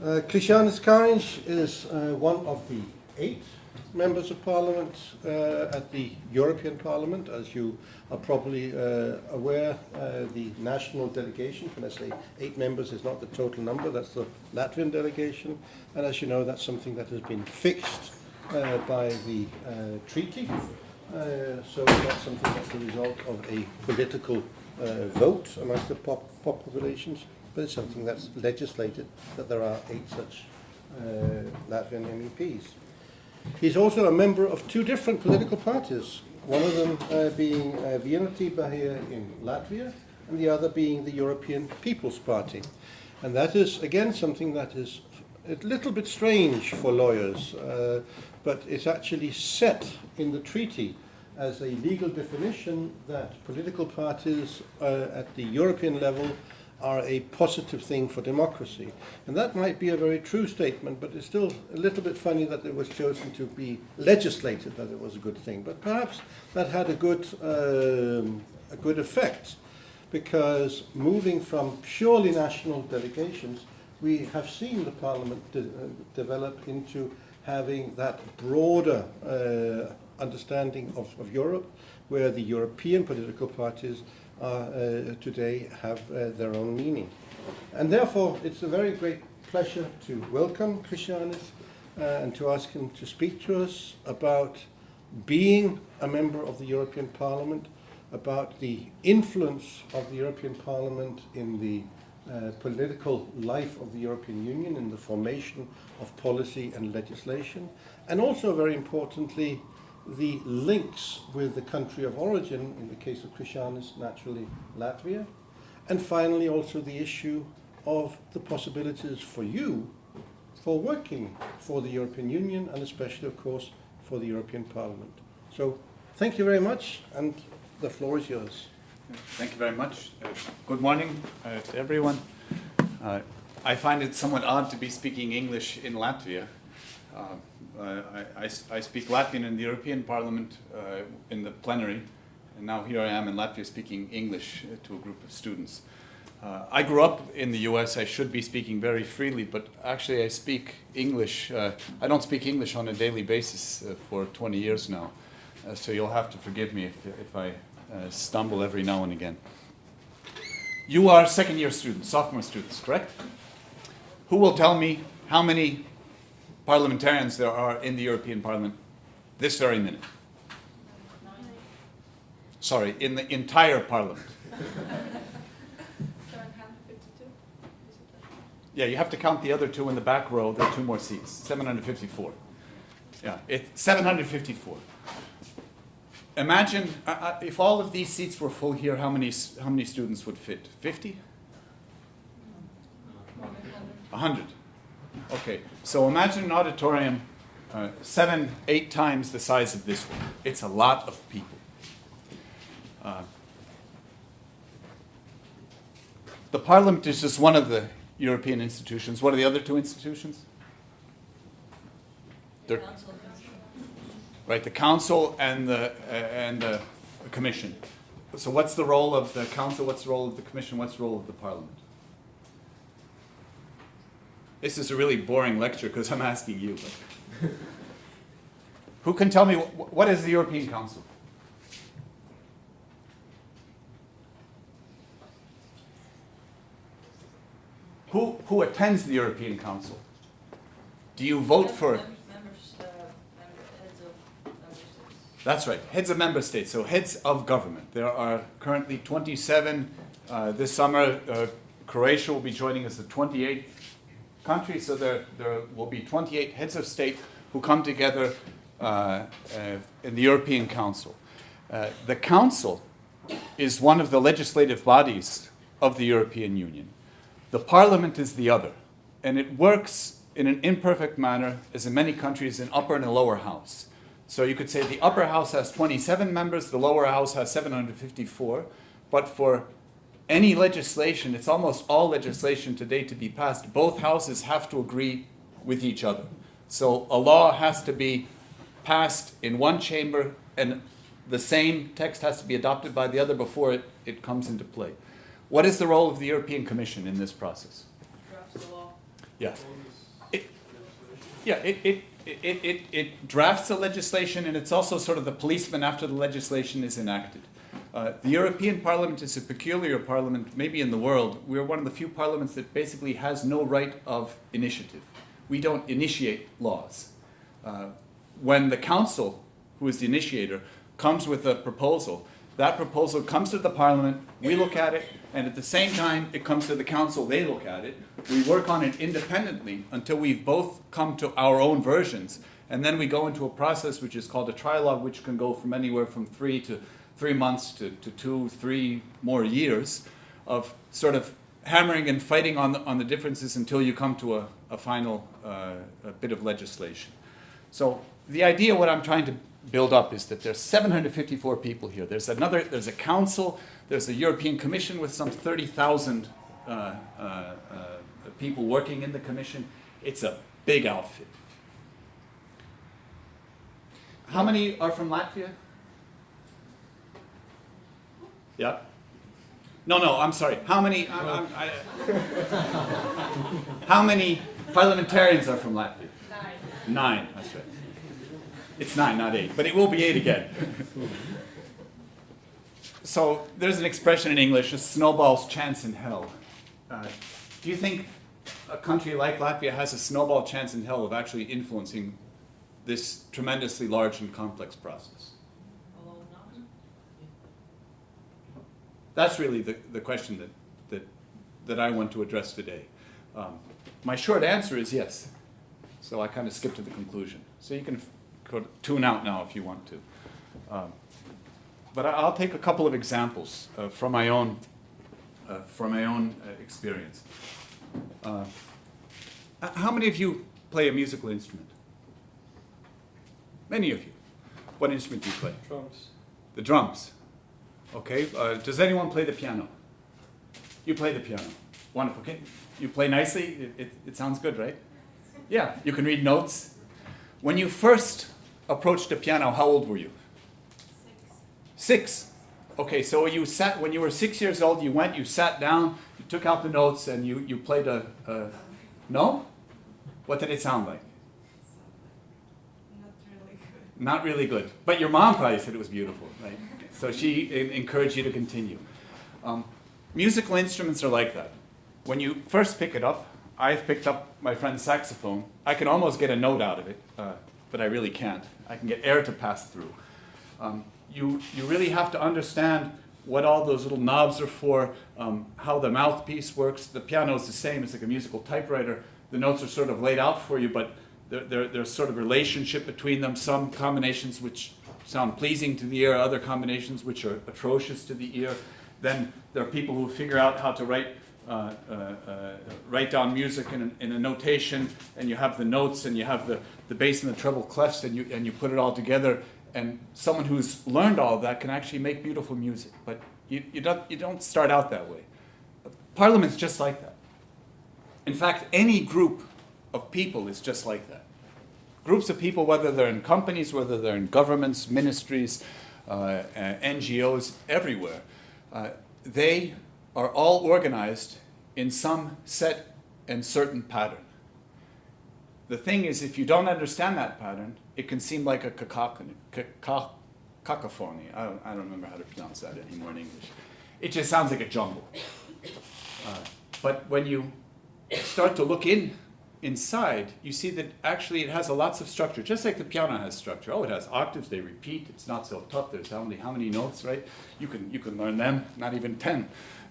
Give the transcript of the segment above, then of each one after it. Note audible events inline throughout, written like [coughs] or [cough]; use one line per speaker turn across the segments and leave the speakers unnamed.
Uh, Kariņš is uh, one of the eight members of parliament uh, at the European Parliament. As you are probably uh, aware, uh, the national delegation, when I say eight members, is not the total number, that's the Latvian delegation. And as you know, that's something that has been fixed uh, by the uh, treaty. So that's something that's the result of a political vote amongst the pop populations, but it's something that's legislated that there are eight such uh, Latvian MEPs. He's also a member of two different political parties, one of them uh, being uh, Vienotība in Latvia, and the other being the European People's Party. And that is, again, something that is a little bit strange for lawyers, uh, but it's actually set in the treaty as a legal definition that political parties uh, at the European level are a positive thing for democracy. And that might be a very true statement, but it's still a little bit funny that it was chosen to be legislated that it was a good thing. But perhaps that had a good, um, a good effect, because moving from purely national delegations, we have seen the parliament de uh, develop into having that broader uh, understanding of, of Europe, where the European political parties uh, today have uh, their own meaning. And therefore, it's a very great pleasure to welcome Krišjānis uh, and to ask him to speak to us about being a member of the European Parliament, about the influence of the European Parliament in the uh, political life of the European Union, in the formation of policy and legislation, and also, very importantly, the links with the country of origin, in the case of Krišjānis, naturally Latvia, and finally also the issue of the possibilities for you for working for the European Union and especially, of course, for the European Parliament. So thank you very much, and the floor is yours.
Thank you very much. Uh, good morning uh, to everyone. Uh, I find it somewhat odd to be speaking English in Latvia. Uh, I, I, I, speak Latvian in the European Parliament uh, in the plenary, and now here I am in Latvia speaking English uh, to a group of students. Uh, I grew up in the US, I should be speaking very freely, but actually I speak English. Uh, I don't speak English on a daily basis uh, for 20 years now, so you'll have to forgive me if, if I stumble every now and again. You are second year students, sophomore students, correct? Who will tell me how many parliamentarians there are in the European Parliament this very minute. Sorry, in the entire Parliament. Yeah, you have to count the other two in the back row. There are two more seats. 754. Yeah, it's 754. Imagine uh, uh, if all of these seats were full here, how many, how many students would fit? 50? 100. Okay, so imagine an auditorium uh, seven, eight times the size of this one. It's a lot of people. Uh, the Parliament is just one of the European institutions. What are the other two institutions? The council. right, the Council and the, uh, and the Commission. So what's the role of the Council, what's the role of the Commission, what's the role of the Parliament? This is a really boring lecture because I'm asking you. Who can tell me what is the European Council? Who, who attends the European Council? Do you vote for it? That's right, heads of member states, so heads of government. There are currently 27. Uh, this summer, uh, Croatia will be joining us the 28th country, so there, there will be 28 heads of state who come together uh, uh, in the European Council. Uh, the Council is one of the legislative bodies of the European Union. The Parliament is the other, and it works in an imperfect manner, as in many countries, in upper and a lower house. So you could say the upper house has 27 members, the lower house has 754, but for any legislation, it's almost all legislation today to be passed, both houses have to agree with each other. So a law has to be passed in one chamber and the same text has to be adopted by the other before it, it comes into play. What is the role of the European Commission in this process?
Drafts the law.
Yeah. It, yeah, it, it, it, it, it drafts the legislation and it's also sort of the policeman after the legislation is enacted. Uh, the European Parliament is a peculiar parliament, maybe in the world. We're one of the few parliaments that basically has no right of initiative. We don't initiate laws. Uh, when the council, who is the initiator, comes with a proposal, that proposal comes to the parliament, we look at it, and at the same time it comes to the council, they look at it. We work on it independently until we've both come to our own versions. And then we go into a process which is called a trilogue, which can go from anywhere from three to three months to, to two, three more years of sort of hammering and fighting on the, on the differences until you come to a, a final uh, a bit of legislation. So the idea, what I'm trying to build up is that there's 754 people here. There's another, there's a council, there's a European Commission with some 30,000 uh, uh, uh, people working in the commission. It's a big outfit. How many are from Latvia? Yeah. No, no, I'm sorry. How many, I'm, I'm, I, how many parliamentarians are from Latvia?
Nine.
Nine, that's right. It's nine, not eight, but it will be eight again. so there's an expression in English, a snowball's chance in hell. Uh, do you think a country like Latvia has a snowball chance in hell of actually influencing this tremendously large and complex process?
Alone none.
That's really the, the question that, that, that I want to address today. Um, my short answer is yes. So I kind of skipped to the conclusion. So you can f- go to- tune out now if you want to. Um, but I'll take a couple of examples uh, from my own, uh, from my own uh, experience. Uh, how many of you play a musical instrument? Many of you. What instrument do you play?
Drums.
The drums. Okay. Uh, does anyone play the piano? You play the piano. Wonderful. Okay. You play nicely. It, it, it sounds good, right? Yeah. You can read notes. When you first approached the piano, how old were you?
Six.
Six. Okay. So you sat when you were six years old. You went. You sat down. You took out the notes and you you played a. a no. What did it sound like?
Not really good.
Not really good. But your mom probably said it was beautiful, right? So she encouraged you to continue. Um, musical instruments are like that. When you first pick it up, I've picked up my friend's saxophone. I can almost get a note out of it, uh, but I really can't. I can get air to pass through. Um, you, you really have to understand what all those little knobs are for, um, how the mouthpiece works. The piano is the same, it's like a musical typewriter. The notes are sort of laid out for you, but there, there, there's sort of relationship between them. Some combinations which sound pleasing to the ear, other combinations which are atrocious to the ear. Then there are people who figure out how to write, uh, uh, uh, write down music in in a notation, and you have the notes, and you have the, the bass and the treble clefs, and you, and you put it all together. And someone who's learned all of that can actually make beautiful music. But you, you, don't, you don't start out that way. Parliament's just like that. In fact, any group of people is just like that. Groups of people, whether they're in companies, whether they're in governments, ministries, uh, uh, NGOs, everywhere, uh, they are all organized in some set and certain pattern. The thing is, if you don't understand that pattern, it can seem like a cacophony. cacophony. I don't, I don't remember how to pronounce that anymore in English. It just sounds like a jumble. Uh, but when you start to look in inside, you see that actually it has a lots of structure, just like the piano has structure. Oh, it has octaves; they repeat. It's not so tough. There's how many how many notes, right? You can you can learn them. Not even ten.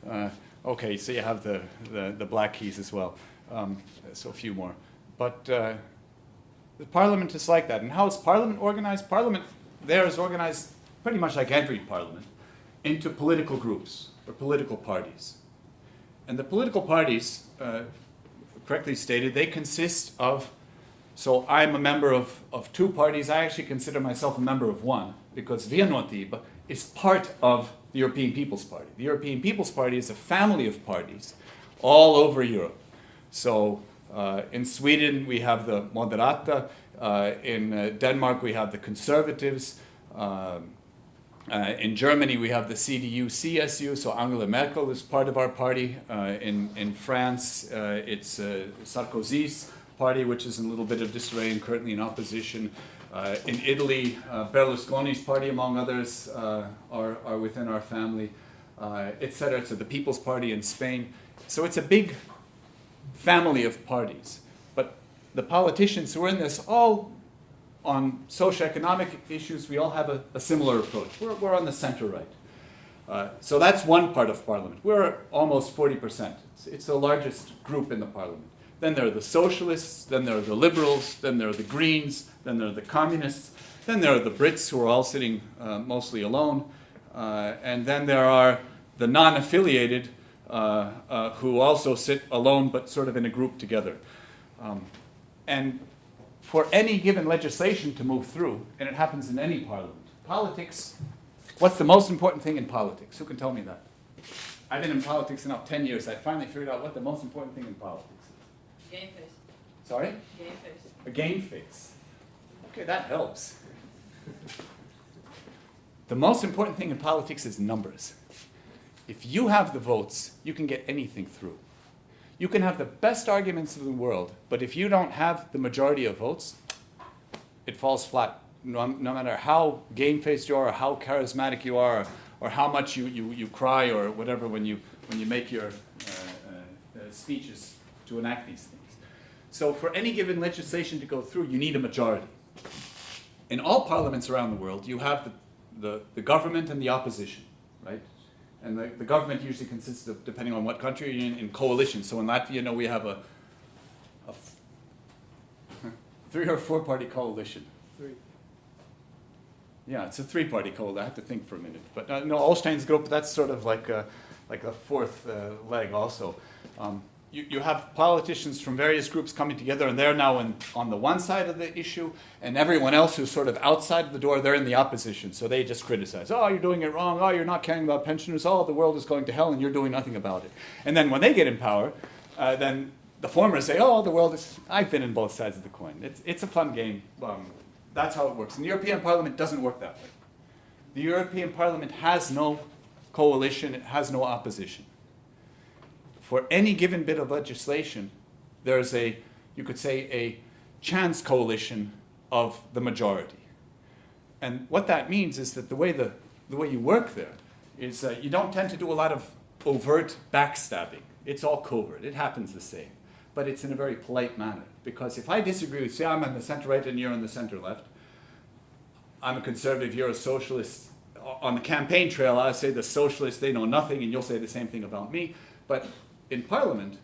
Uh, okay, so you have the, the the black keys as well. Um, so a few more, but. Uh, the parliament is like that. And how is parliament organized? Parliament there is organized pretty much like every parliament into political groups or political parties. And the political parties, uh, correctly stated, they consist of, so I'm a member of, of two parties. I actually consider myself a member of one because Vienotība is part of the European People's Party. The European People's Party is a family of parties all over Europe. So uh, in Sweden, we have the Moderata. Uh, in uh, Denmark, we have the Conservatives. Um, Uh, in Germany, we have the CDU CSU, so Angela Merkel is part of our party. Uh, in, in France, uh, it's uh, Sarkozy's party, which is in a little bit of disarray and currently in opposition. Uh, in Italy, uh, Berlusconi's party, among others, are, are within our family, etc. So the People's Party in Spain. So it's a big family of parties. But the politicians who are in this all on socioeconomic issues, we all have a, a similar approach. We're, we're on the center right. Uh, so that's one part of parliament. We're almost 40%. It's, it's the largest group in the parliament. Then there are the socialists, then there are the liberals, then there are the greens, then there are the communists, then there are the Brits who are all sitting uh, mostly alone, uh, and then there are the non affiliated uh, uh, who also sit alone but sort of in a group together. Um, and for any given legislation to move through, and it happens in any parliament, politics, what's the most important thing in politics? Who can tell me that? I've been in politics now 10 years. I finally figured out what the most important thing in politics is.
Game face,
Sorry?
game face.
A game face. Okay, that helps. The most important thing in politics is numbers. If you have the votes, you can get anything through. You can have the best arguments in the world, but if you don't have the majority of votes, it falls flat. No, no matter how game faced you are, or how charismatic you are, or how much you, you, you cry, or whatever when you, when you make your uh, uh, uh, speeches to enact these things. So, for any given legislation to go through, you need a majority. In all parliaments around the world, you have the, the, the government and the opposition, right? And the, the government usually consists of, depending on what country you're in, in coalitions. So in Latvia, you know, we have a, [laughs] three or four party coalition.
Three.
Yeah, it's a three party coalition. I have to think for a minute. But uh, no, Olstein's group, that's sort of like a, like a fourth uh, leg also. Um, you, you have politicians from various groups coming together, and they're now in, on the one side of the issue, and everyone else who's sort of outside the door, they're in the opposition. So they just criticize. Oh, you're doing it wrong. Oh, you're not caring about pensioners. Oh, the world is going to hell, and you're doing nothing about it. And then when they get in power, uh, then the former say, oh, the world is. I've been in both sides of the coin. It's, it's a fun game. Um, that's how it works. And the European Parliament doesn't work that way. The European Parliament has no coalition, it has no opposition for any given bit of legislation, there's a, you could say, a chance coalition of the majority. And what that means is that the way, the, the way you work there is uh, you don't tend to do a lot of overt backstabbing. It's all covert. It happens the same. But it's in a very polite manner. Because if I disagree with, say I'm on the center right and you're on the center left, I'm a conservative, you're a socialist. On the campaign trail, I say the socialists, they know nothing, and you'll say the same thing about me. But in Parliament,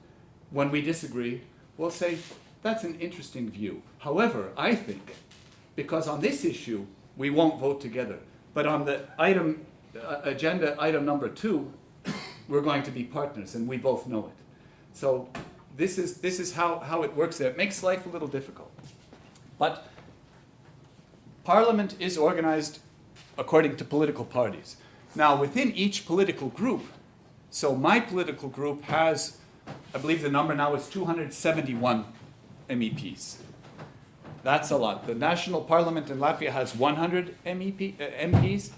when we disagree, we'll say, that's an interesting view. However, I think, because on this issue, we won't vote together, but on the item, uh, agenda item number two, [coughs] we're going to be partners, and we both know it. So this is, this is how, how it works there. It makes life a little difficult. But Parliament is organized according to political parties. Now, within each political group, so my political group has, I believe the number now is 271 MEPs. That's a lot. The national parliament in Latvia has 100 MEP, uh, MPs,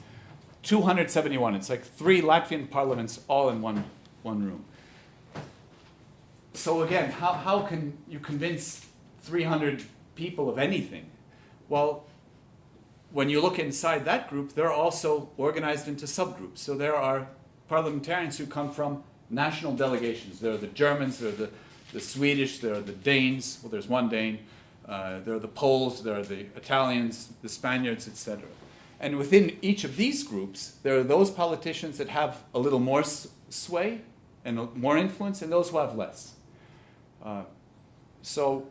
271. It's like three Latvian parliaments all in one, one room. So again, how, how can you convince 300 people of anything? Well, when you look inside that group, they're also organized into subgroups. So there are parliamentarians who come from national delegations. There are the Germans, there are the, the Swedish, there are the Danes, well, there's one Dane, uh, there are the Poles, there are the Italians, the Spaniards, etc. And within each of these groups, there are those politicians that have a little more sway and more influence, and those who have less. Uh, so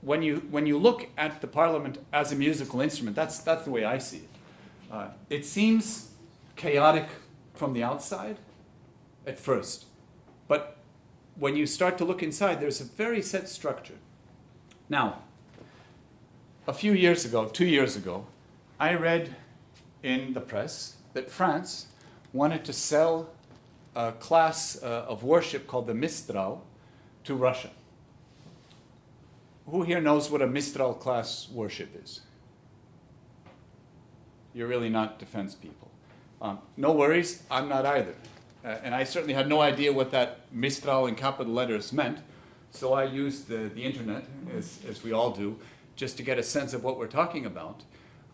when you when you look at the parliament as a musical instrument, that's that's the way I see it. Uh, it seems chaotic from the outside at first, but when you start to look inside, there's a very set structure. Now, a few years ago, two years ago, I read in the press that France wanted to sell a class uh, of worship called the Mistral to Russia. Who here knows what a Mistral class worship is? You're really not defense people. Um, no worries, I'm not either. Uh, and I certainly had no idea what that Mistral in capital letters meant. So I used the, the internet, as, as we all do, just to get a sense of what we're talking about.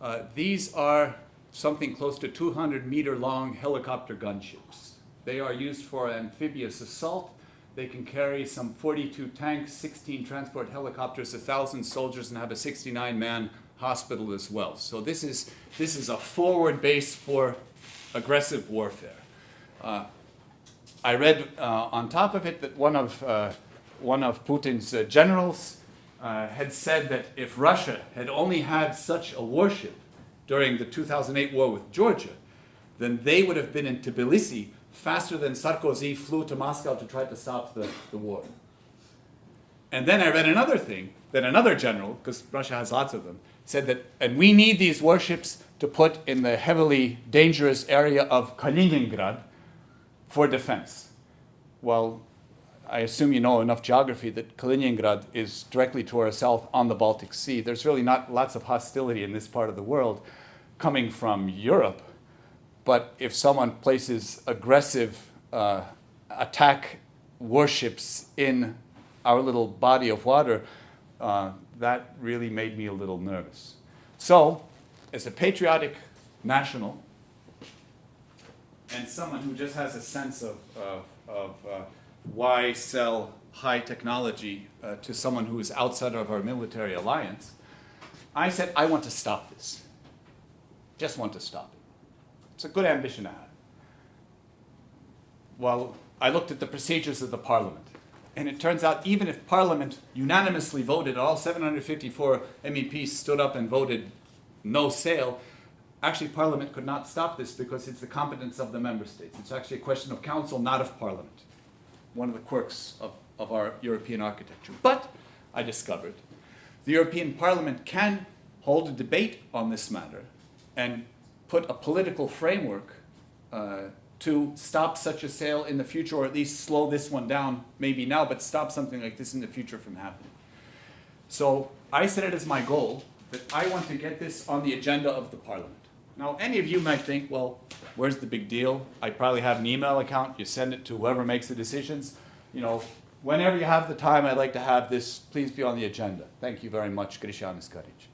Uh, these are something close to 200 meter long helicopter gunships. They are used for amphibious assault. They can carry some 42 tanks, 16 transport helicopters, 1,000 soldiers, and have a 69 man hospital as well. So this is, this is a forward base for aggressive warfare. Uh, I read uh, on top of it that one of, uh, one of Putin's uh, generals uh, had said that if Russia had only had such a warship during the 2008 war with Georgia, then they would have been in Tbilisi faster than Sarkozy flew to Moscow to try to stop the, the war. And then I read another thing that another general, because Russia has lots of them, said that, and we need these warships to put in the heavily dangerous area of Kaliningrad for defense. Well, I assume you know enough geography that Kaliningrad is directly to our south on the Baltic Sea. There's really not lots of hostility in this part of the world coming from Europe. But if someone places aggressive uh, attack warships in our little body of water, uh, that really made me a little nervous. So, as a patriotic national, and someone who just has a sense of, of, of uh, why sell high technology uh, to someone who is outside of our military alliance, I said, I want to stop this. Just want to stop it. It's a good ambition to have. Well, I looked at the procedures of the parliament. And it turns out, even if Parliament unanimously voted, all 754 MEPs stood up and voted no sale, actually Parliament could not stop this because it's the competence of the member states. It's actually a question of council, not of Parliament. One of the quirks of, of our European architecture. But I discovered the European Parliament can hold a debate on this matter and put a political framework uh, to stop such a sale in the future, or at least slow this one down, maybe now, but stop something like this in the future from happening. So I set it as my goal that I want to get this on the agenda of the parliament. Now, any of you might think, well, where's the big deal? I probably have an email account. You send it to whoever makes the decisions. You know, whenever you have the time, I'd like to have this, please be on the agenda. Thank you very much, Krišjānis Kariņš.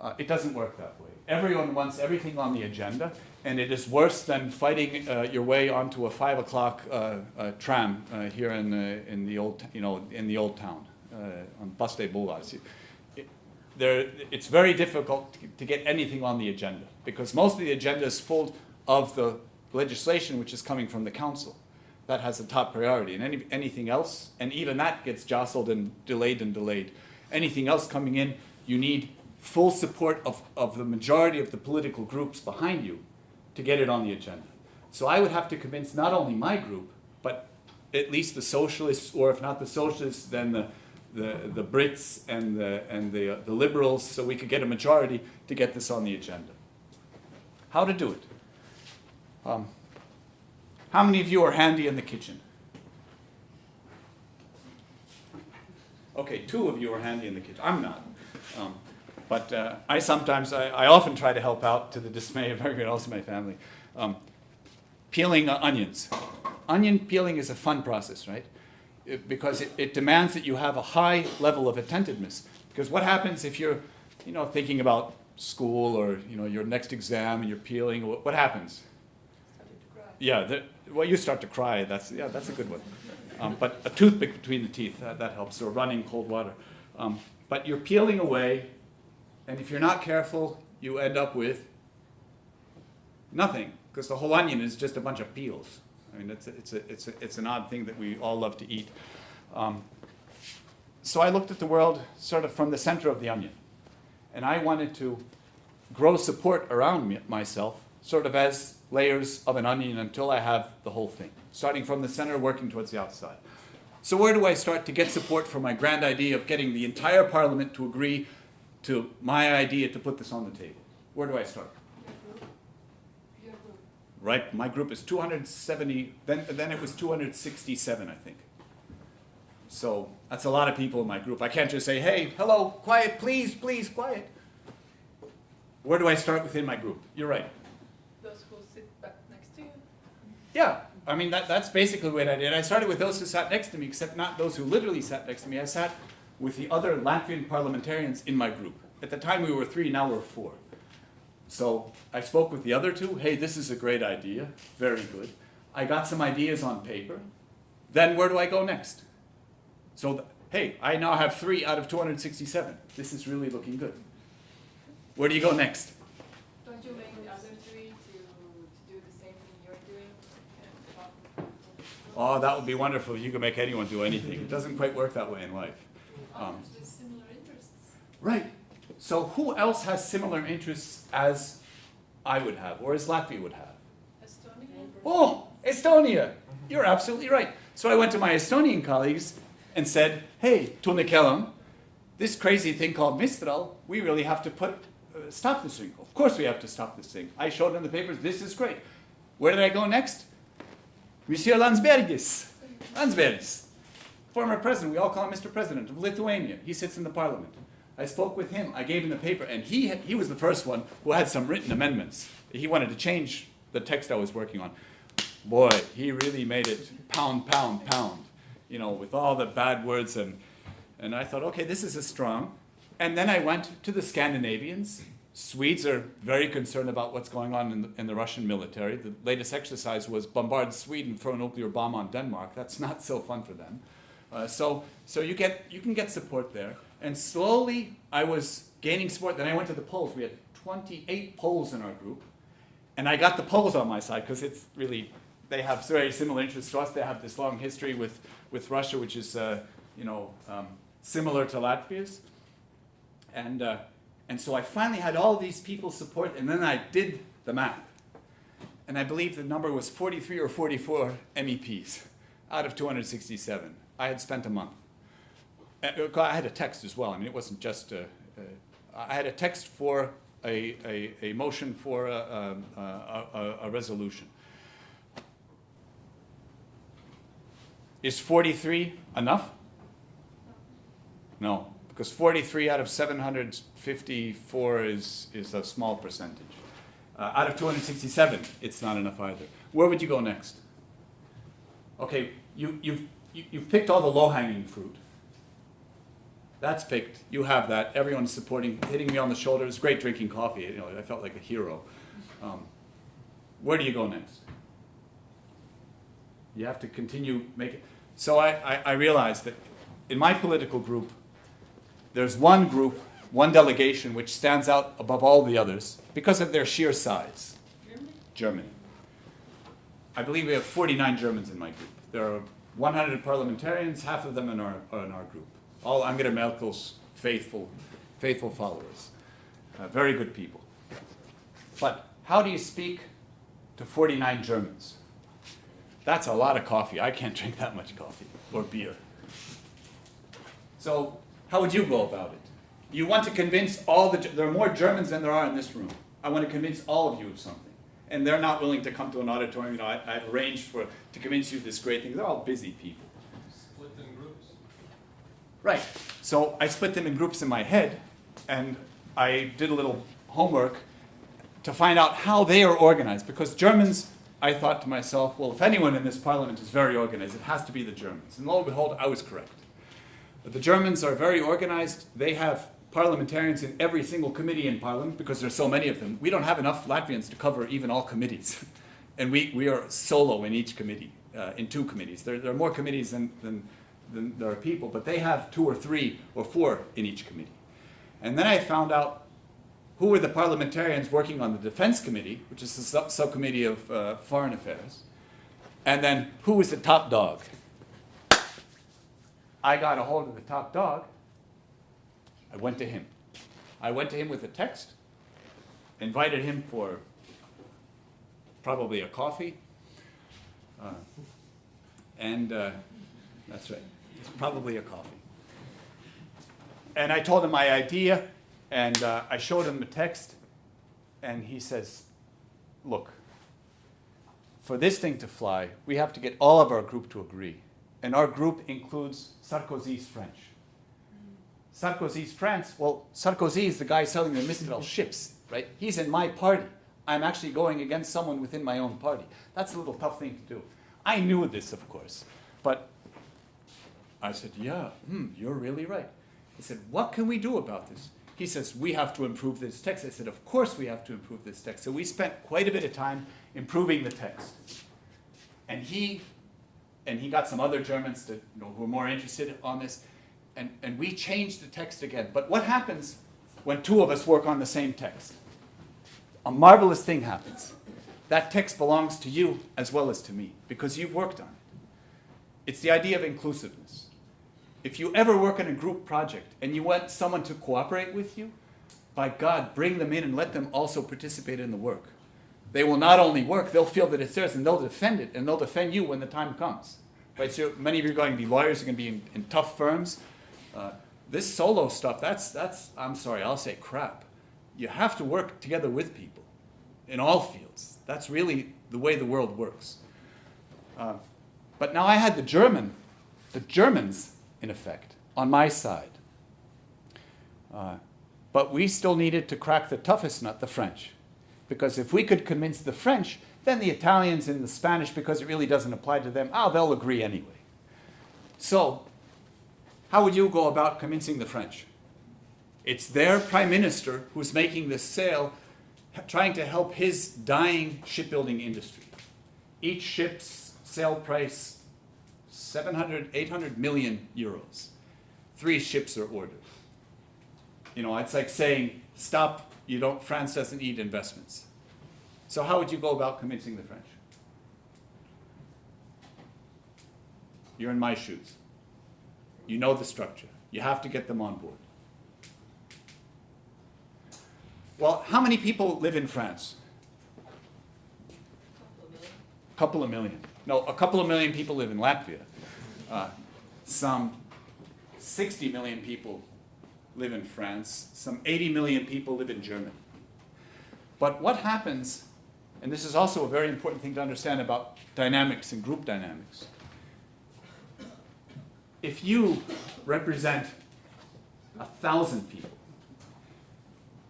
Uh, it doesn't work that way. Everyone wants everything on the agenda, and it is worse than fighting uh, your way onto a five o'clock uh, uh, tram uh, here in, uh, in the old, you know, in the old town on Baste Boulevard. There, it's very difficult to, get anything on the agenda because most of the agenda is full of the legislation which is coming from the council. That has a top priority, and any, anything else, and even that gets jostled and delayed and delayed. Anything else coming in, you need full support of, of the majority of the political groups behind you to get it on the agenda. So I would have to convince not only my group, but at least the socialists, or if not the socialists, then the, the, the Brits and the, and the, uh, the liberals, so we could get a majority to get this on the agenda. How to do it? Um, how many of you are handy in the kitchen? Okay, two of you are handy in the kitchen. I'm not. Um, but uh, I sometimes, I, I, often try to help out to the dismay of [laughs] everyone else in my family. Um, peeling uh, onions. Onion peeling is a fun process, right? It, because it, it, demands that you have a high level of attentiveness. Because what happens if you're, you know, thinking about school or, you know, your next exam and you're peeling, what, what happens? Yeah, the, well, you start to cry. That's, yeah, that's a good one. Um, but a toothpick between the teeth, that, that helps, or running cold water. Um, but you're peeling away and if you're not careful, you end up with nothing, because the whole onion is just a bunch of peels. I mean, it's, a, it's, a, it's, a, it's an odd thing that we all love to eat. Um, so I looked at the world sort of from the center of the onion. And I wanted to grow support around me, myself, sort of as layers of an onion until I have the whole thing, starting from the center, working towards the outside. So where do I start to get support for my grand idea of getting the entire parliament to agree to my idea to put this on the table? Where do I start? Right, my group is 270, then, then it was 267, I think. So that's a lot of people in my group. I can't just say, hey, hello, quiet, please, please, quiet. Where do I start within my group? You're right.
Those who sit back next to you.
Yeah, I mean, that, that's basically what I did. I started with those who sat next to me, except not those who literally sat next to me. I sat with the other Latvian parliamentarians in my group. At the time, we were three, now we're four. So I spoke with the other two. Hey, this is a great idea. Very good. I got some ideas on paper. Then where do I go next? So, th- hey, I now have three out of 267. This is really looking good. Where do you go next?
Don't you make the other three to, to do the same thing you're doing?
Oh, that would be wonderful. You can make anyone do anything. It doesn't quite work that way in life. Um,
Others similar interests.
Right. So who else has similar interests as I would have, or as Latvia would have?
Estonia.
Oh, Estonia! You're absolutely right. So I went to my Estonian colleagues and said, hey, Tunne Kelam, this crazy thing called Mistral, we really have to put, uh, stop this thing. Of course we have to stop this thing. I showed them the papers, this is great. Where did I go next? Monsieur Landsbergis. Landsbergis, former president, we all call him Mr. President of Lithuania. He sits in the parliament. I spoke with him, I gave him the paper, and he, had- he was the first one who had some written amendments. He wanted to change the text I was working on. Boy, he really made it pound, pound, pound, you know, with all the bad words and, and I thought, okay, this is a strong. And then I went to the Scandinavians. Swedes are very concerned about what's going on in the, in the Russian military. The latest exercise was bombard Sweden, throw a nuclear bomb on Denmark. That's not so fun for them. Uh, so, so you get you can get support there. And slowly, I was gaining support. Then I went to the Poles. We had 28 Poles in our group, and I got the Poles on my side because it's really they have very similar interests to us. They have this long history with with Russia, which is uh, you know um, similar to Latvia's. And uh, and so I finally had all these people support, and then I did the math, and I believe the number was 43 or 44 MEPs out of 267. I had spent a month. Uh, I had a text as well. I mean, it wasn't just a, uh, had a text for a, a, a motion for a, a, a, a, a resolution. Is 43 enough? No, because 43 out of 754 is, is a small percentage. Uh, out of 267, it's not enough either. Where would you go next? Okay, you, you've, you, you've picked all the low-hanging fruit. That's picked. You have that. Everyone's supporting, hitting me on the shoulder. It's great drinking coffee. You know, I felt like a hero. Um, where do you go next? You have to continue making. So I, I, I realized that in my political group, there's one group, one delegation, which stands out above all the others because of their sheer size.
Germany.
Germany. I believe we have 49 Germans in my group. There are 100 parliamentarians, half of them in our, are in our group. All Angela Merkel's faithful, faithful followers. Uh, very good people. But how do you speak to 49 Germans? That's a lot of coffee. I can't [laughs] drink that much coffee or beer. So, how would you go about it? You want to convince all the, there are more Germans than there are in this room. I want to convince all of you of something. And they're not willing to come to an auditorium. You know, I, I've arranged for, to convince you of this great thing. They're all busy people. Right. So I split them in groups in my head, and I did a little homework to find out how they are organized. Because Germans, I thought to myself, well, if anyone in this parliament is very organized, it has to be the Germans. And lo and behold, I was correct. But the Germans are very organized. They have parliamentarians in every single committee in parliament because there's so many of them. We don't have enough Latvians to cover even all committees. [laughs] and we, we are solo in each committee, uh, in two committees. There, there are more committees than, than, than there are people, but they have two or three or four in each committee. And then I found out who were the parliamentarians working on the Defense Committee, which is the sub- subcommittee of uh, Foreign Affairs, and then who was the top dog. I got a hold of the top dog. I went to him. I went to him with a text, invited him for probably a coffee. Uh, and uh, that's right, it's probably a coffee. And I told him my idea, and uh, I showed him the text, and he says, Look, for this thing to fly, we have to get all of our group to agree. And our group includes Sarkozy's French. Sarkozy's France, well, Sarkozy is the guy selling the Mistral ships. right? He's in my party. I'm actually going against someone within my own party. That's a little tough thing to do. I knew this, of course, but I said, yeah, hmm, you're really right. He said, what can we do about this? He says, we have to improve this text. I said, of course we have to improve this text. So we spent quite a bit of time improving the text. And he, and he got some other Germans to, you know, who were more interested on this, and, and we changed the text again. But what happens when two of us work on the same text? A marvelous thing happens. That text belongs to you as well as to me, because you've worked on it. It's the idea of inclusiveness. If you ever work on a group project and you want someone to cooperate with you, by God, bring them in and let them also participate in the work. They will not only work, they'll feel that it's theirs and they'll defend it and they'll defend you when the time comes. Right? So many of you are going to be lawyers, you're going to be in, in tough firms. Uh, this solo stuff, that's, that's, I'm sorry, I'll say crap. You have to work together with people in all fields. That's really the way the world works. Uh, but now I had the German, the Germans, in effect, on my side. Uh, but we still needed to crack the toughest nut, the French. Because if we could convince the French, then the Italians and the Spanish, because it really doesn't apply to them, oh, they'll agree anyway. So, how would you go about convincing the French? It's their prime minister who's making this sale, trying to help his dying shipbuilding industry. Each ship's sale price 700, 800 million euros. Three ships are ordered. You know, it's like saying, stop, you don't, France doesn't need investments. So how would you go about convincing the French? You're in my shoes. You know the structure. You have to get them on board. Well, how many people live in France? A couple of million. No, a couple of million people live in Latvia. Uh, some 60 million people live in France. Some 80 million people live in Germany. But what happens, and this is also a very important thing to understand about dynamics and group dynamics. If you represent a thousand people,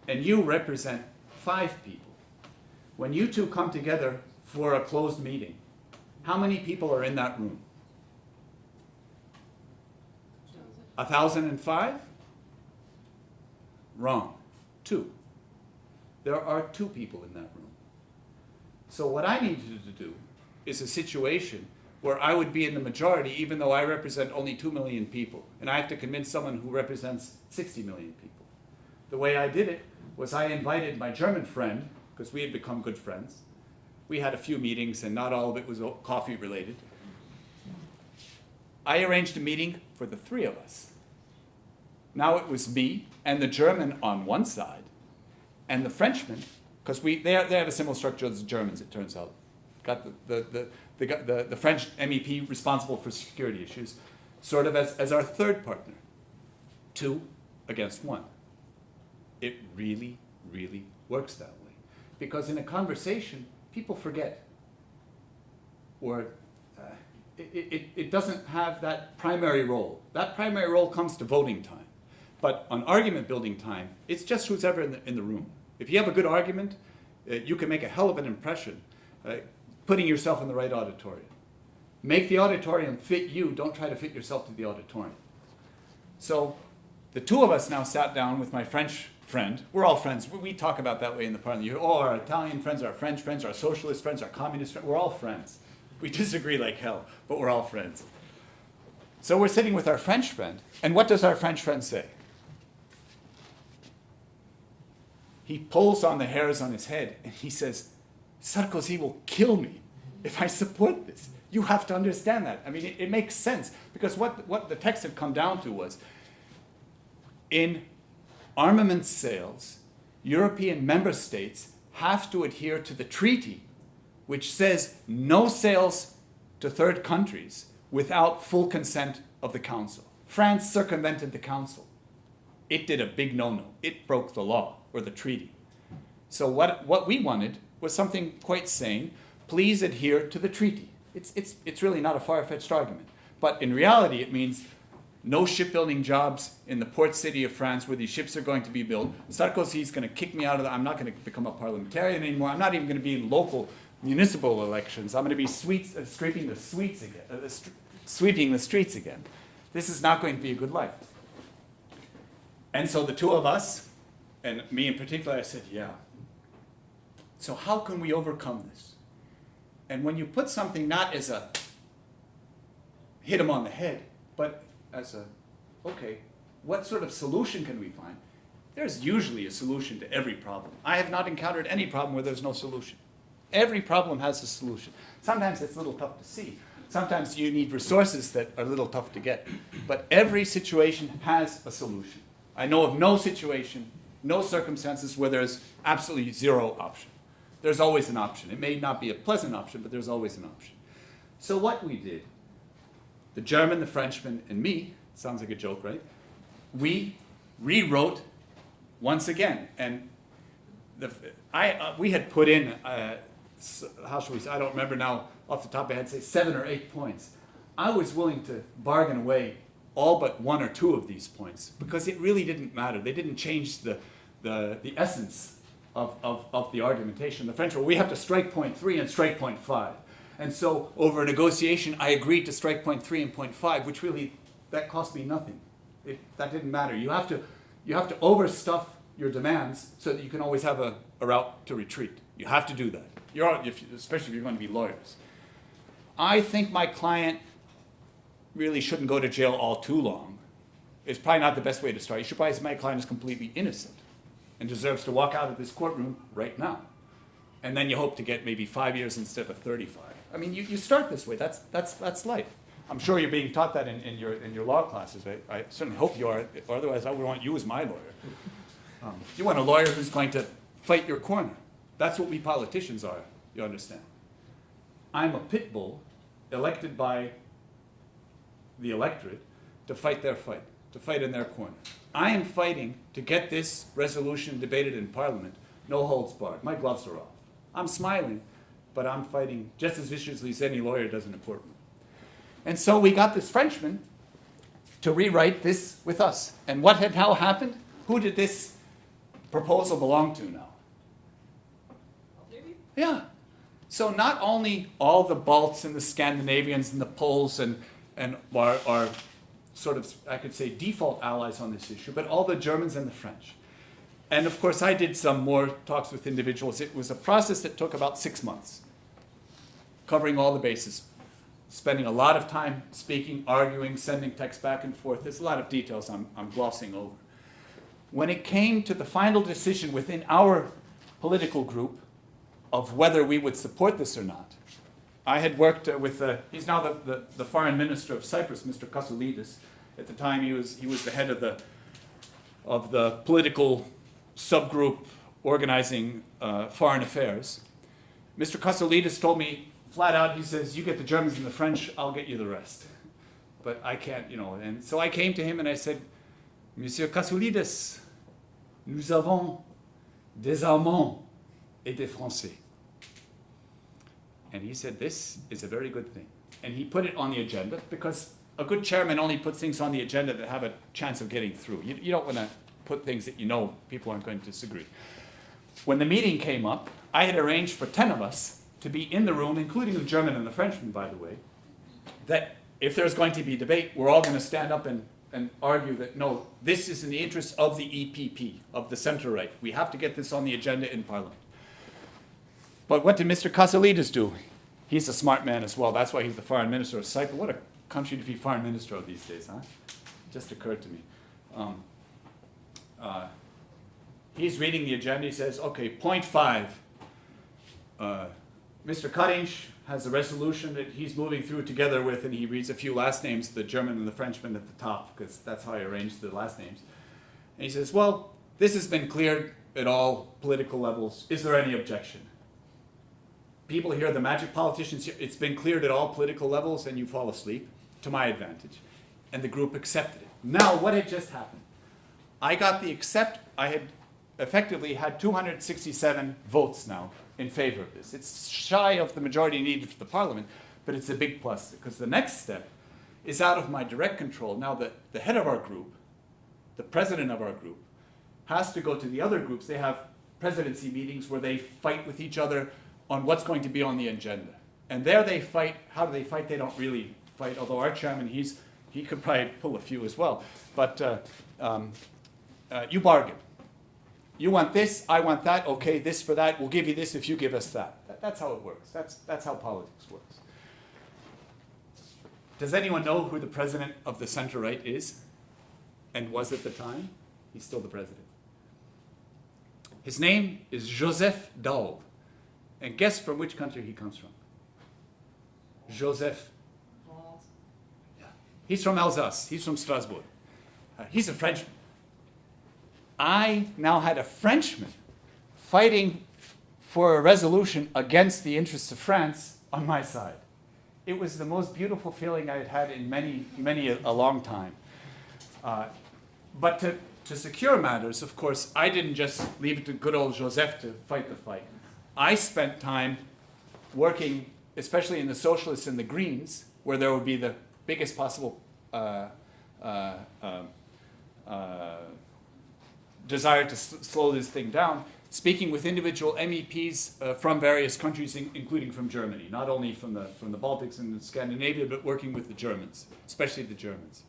and you represent five people, when you two come together for a closed meeting, how many people are in that room? A thousand and five? Wrong. Two. There are two people in that room. So what I needed to do is a situation where I would be in the majority even though I represent only 2 million people. And I have to convince someone who represents 60 million people. The way I did it was I invited my German friend, because we had become good friends. We had a few meetings and not all of it was coffee related. I arranged a meeting for the three of us. Now it was me and the German on one side, and the Frenchman, because we they, they have a similar structure as the Germans, it turns out. Got the, the, the, the, the, the French MEP responsible for security issues, sort of as, as our third partner. Two against one. It really, really works that way. Because in a conversation, people forget. Or uh, it, it, it doesn't have that primary role. That primary role comes to voting time. But on argument building time, it's just who's ever in the, in the room. If you have a good argument, uh, you can make a hell of an impression uh, putting yourself in the right auditorium. Make the auditorium fit you, don't try to fit yourself to the auditorium. So the two of us now sat down with my French friend. We're all friends. We, talk about that way in the parliament. You, oh, our Italian friends, our French friends, our socialist friends, our communist friends. We're all friends. We disagree like hell, but we're all friends. So we're sitting with our French friend, and what does our French friend say? He pulls on the hairs on his head and he says, Sarkozy will kill me if I support this. You have to understand that. I mean, it, it makes sense because what, what the text had come down to was in armament sales, European member states have to adhere to the treaty, which says no sales to third countries without full consent of the Council. France circumvented the Council. It did a big no no. It broke the law or the treaty. So, what, what we wanted was something quite sane. Please adhere to the treaty. It's, it's, it's really not a far fetched argument. But in reality, it means no shipbuilding jobs in the port city of France where these ships are going to be built. Sarkozy's going to kick me out of the, I'm not going to become a parliamentarian anymore. I'm not even going to be in local municipal elections. I'm going to be uh, scraping the sweets again, uh, sweeping the streets again. This is not going to be a good life. And so the two of us, and me in particular, I said, yeah. So how can we overcome this? And when you put something not as a hit him on the head, but as a, okay, what sort of solution can we find? There's usually a solution to every problem. I have not encountered any problem where there's no solution. Every problem has a solution. Sometimes it's a little tough to see. Sometimes you need resources that are a little tough to get. But every situation has a solution. I know of no situation, no circumstances where there's absolutely zero option. There's always an option. It may not be a pleasant option, but there's always an option. So what we did, the German, the Frenchman, and me, sounds like a joke, right? We rewrote once again, and the, I, uh, we had put in, uh, how should we say, I don't remember now off the top of my head, say seven or eight points. I was willing to bargain away all but one or two of these points because it really didn't matter. They didn't change the, the, the essence of, of, of the argumentation. The French were, we have to strike point three and strike point five. And so over a negotiation, I agreed to strike point three and point five, which really, that cost me nothing. It, that didn't matter. You have to, you have to overstuff your demands so that you can always have a, a route to retreat. You have to do that. You're, if, especially if you're going to be lawyers. I think my client really shouldn't go to jail all too long. It's probably not the best way to start. You should probably say my client is completely innocent and deserves to walk out of this courtroom right now. And then you hope to get maybe five years instead of 35. I mean, you, you start this way. That's, that's, that's life. I'm sure you're being taught that in, in, your, in your law classes. I, I certainly hope you are, otherwise I would want you as my lawyer. Um, you want a lawyer who's going to fight your corner. That's what we politicians are, you understand. I'm a pit bull elected by the electorate to fight their fight, to fight in their corner. I am fighting to get this resolution debated in Parliament, no holds barred. My gloves are off. I'm smiling, but I'm fighting just as viciously as any lawyer does in a courtroom. And so we got this Frenchman to rewrite this with us. And what had now happened? Who did this proposal belong to now? Yeah. So not only all the Balts and the Scandinavians and the Poles and, and are, are sort of, I could say, default allies on this issue, but all the Germans and the French. And of course, I did some more talks with individuals. It was a process that took about six months, covering all the bases, spending a lot of time speaking, arguing, sending texts back and forth. There's a lot of details I'm, I'm glossing over. When it came to the final decision within our political group of whether we would support this or not, I had worked uh, with, uh, he's now the, the, the foreign minister of Cyprus, Mr. Kasoulidis. At the time, he was, he was the head of the, of the political subgroup organizing uh, foreign affairs. Mr. Kasoulidis told me flat out, he says, you get the Germans and the French, I'll get you the rest. But I can't, you know, and so I came to him and I said, Monsieur Kasoulidis, nous avons des Allemands et des Français. And he said, This is a very good thing. And he put it on the agenda because a good chairman only puts things on the agenda that have a chance of getting through. You, you don't want to put things that you know people aren't going to disagree. When the meeting came up, I had arranged for 10 of us to be in the room, including the German and the Frenchman, by the way, that if there's going to be debate, we're all going to stand up and, and argue that no, this is in the interest of the EPP, of the center right. We have to get this on the agenda in Parliament. But what did Mr. Kasoulidis do? He's a smart man as well. That's why he's the foreign minister of Cyprus. What a country to be foreign minister of these days, huh? Just occurred to me. Um, uh, he's reading the agenda. He says, okay, point five. Uh, Mr. Kariņš has a resolution that he's moving through together with, and he reads a few last names, the German and the Frenchman at the top, because that's how I arranged the last names. And he says, well, this has been cleared at all political levels. Is there any objection? people here, the magic politicians, here, it's been cleared at all political levels, and you fall asleep to my advantage. And the group accepted it. Now, what had just happened? I got the accept, I had effectively had 267 votes now in favor of this. It's shy of the majority needed for the parliament, but it's a big plus because the next step is out of my direct control. Now, the, the head of our group, the president of our group, has to go to the other groups. They have presidency meetings where they fight with each other on what's going to be on the agenda. And there they fight. How do they fight? They don't really fight, although our chairman, he's, he could probably pull a few as well. But uh, um, uh, you bargain. You want this, I want that, okay, this for that, we'll give you this if you give us that. That- That's how it works. That's, that's how politics works. Does anyone know who the president of the center right is and was at the time? He's still the president. His name is Joseph Daul. And guess from which country he comes from? Joseph. Yeah. He's from Alsace. He's from Strasbourg. Uh, he's a Frenchman. I now had a Frenchman fighting for a resolution against the interests of France on my side. It was the most beautiful feeling I had had in many, many a, a long time. Uh, but to, to secure matters, of course, I didn't just leave it to good old Joseph to fight the fight. I spent time working, especially in the socialists and the Greens, where there would be the biggest possible uh, uh, um, uh, desire to s- slow this thing down, speaking with individual MEPs uh, from various countries, in- including from Germany, not only from the, from the Baltics and Scandinavia, but working with the Germans, especially the Germans.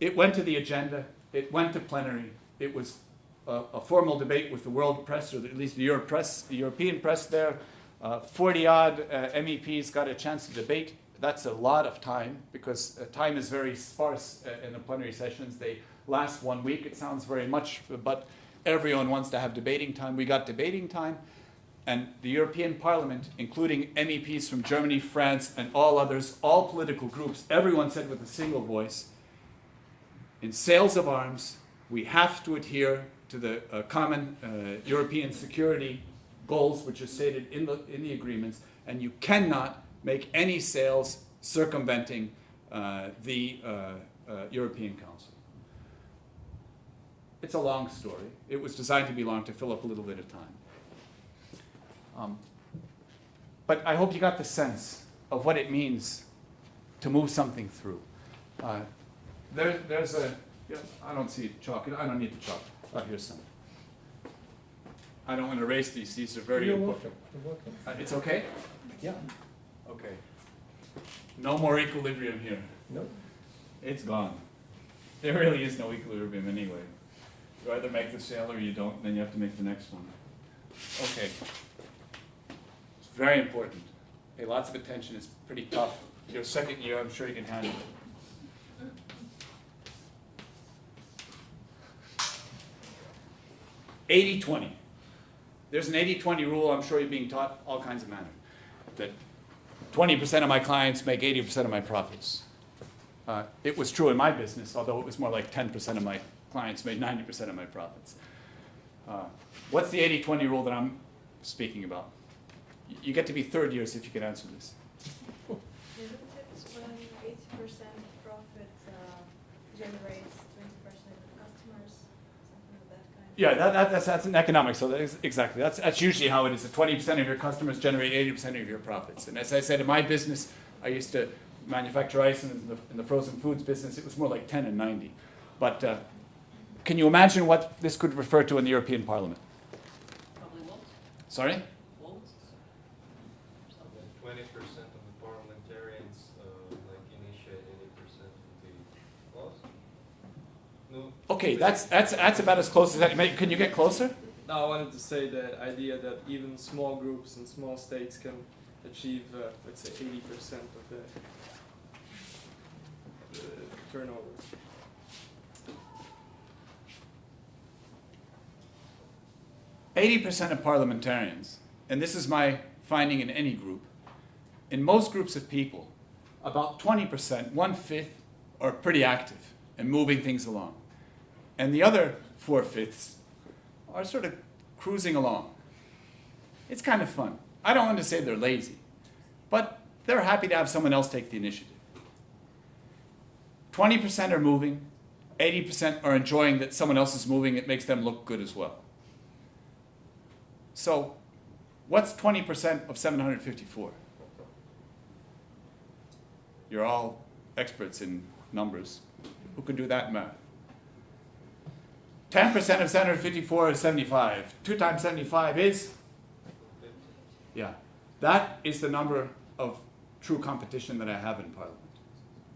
It went to the agenda, it went to plenary, it was a, a formal debate with the world press, or at least the, Euro press, the European press there. 40 odd uh, MEPs got a chance to debate. That's a lot of time because uh, time is very sparse uh, in the plenary sessions. They last one week. It sounds very much, but everyone wants to have debating time. We got debating time. And the European Parliament, including MEPs from Germany, France, and all others, all political groups, everyone said with a single voice in sales of arms, we have to adhere to the uh, common uh, European security goals which are stated in the, in the agreements, and you cannot make any sales circumventing uh, the uh, uh, European Council. It's a long story. It was designed to be long to fill up a little bit of time. Um, but I hope you got the sense of what it means to move something through. Uh, there, there's a, yeah, I don't see chalk, I don't need the chalk. Oh, here's some. I don't want to erase these, these are very
You're
important.
welcome. You're welcome.
Uh, It's okay?
Yeah.
Okay. No more equilibrium here.
No.
It's gone. There really is no equilibrium anyway. You either make the sale or you don't, then you have to make the next one. Okay. It's very important. Pay lots of attention, it's pretty tough. Your second year, I'm sure you can handle it. Eighty twenty. There's an 80-20 rule, I'm sure you're being taught all kinds of manner. That twenty percent of my clients make eighty percent of my profits. Uh, It was true in my business, although it was more like ten percent of my clients made ninety percent of my profits. Uh, What's the 80-20 rule that I'm speaking about? You get to be third years if you can answer this.
Isn't it when eighty percent profit uh, generates twenty percent customers, something of that kind?
Yeah, that, that, that's, that's an economics, so that is, exactly, that's, that's usually how it is, that twenty percent of your customers generate eighty percent of your profits. And as I said, in my business, I used to manufacture ice in the, in the frozen foods business, it was more like ten and ninety. But, uh, can you imagine what this could refer to in the European Parliament?
Probably won't,
Sorry?
won't.
Twenty percent of parliamentarians, uh, like initiate eighty percent of the laws? No.
Okay, that's, that's, that's about as close as that, May- can you get closer?
No, I wanted to say the idea that even small groups and small states can achieve, uh, let's say, eighty percent of the, the turnover.
Eighty percent of parliamentarians, and this is my finding in any group, in most groups of people, about twenty percent, one-fifth, are pretty active and moving things along. And the other four-fifths are sort of cruising along. It's kind of fun. I don't want to say they're lazy, but they're happy to have someone else take the initiative. Twenty percent are moving, eighty percent are enjoying that someone else is moving, it makes them look good as well. So, what's 20% of 754? You're all experts in numbers who can do that math. 10% of 754 is 75. 2 times 75 is? Yeah. That is the number of true competition that I have in Parliament.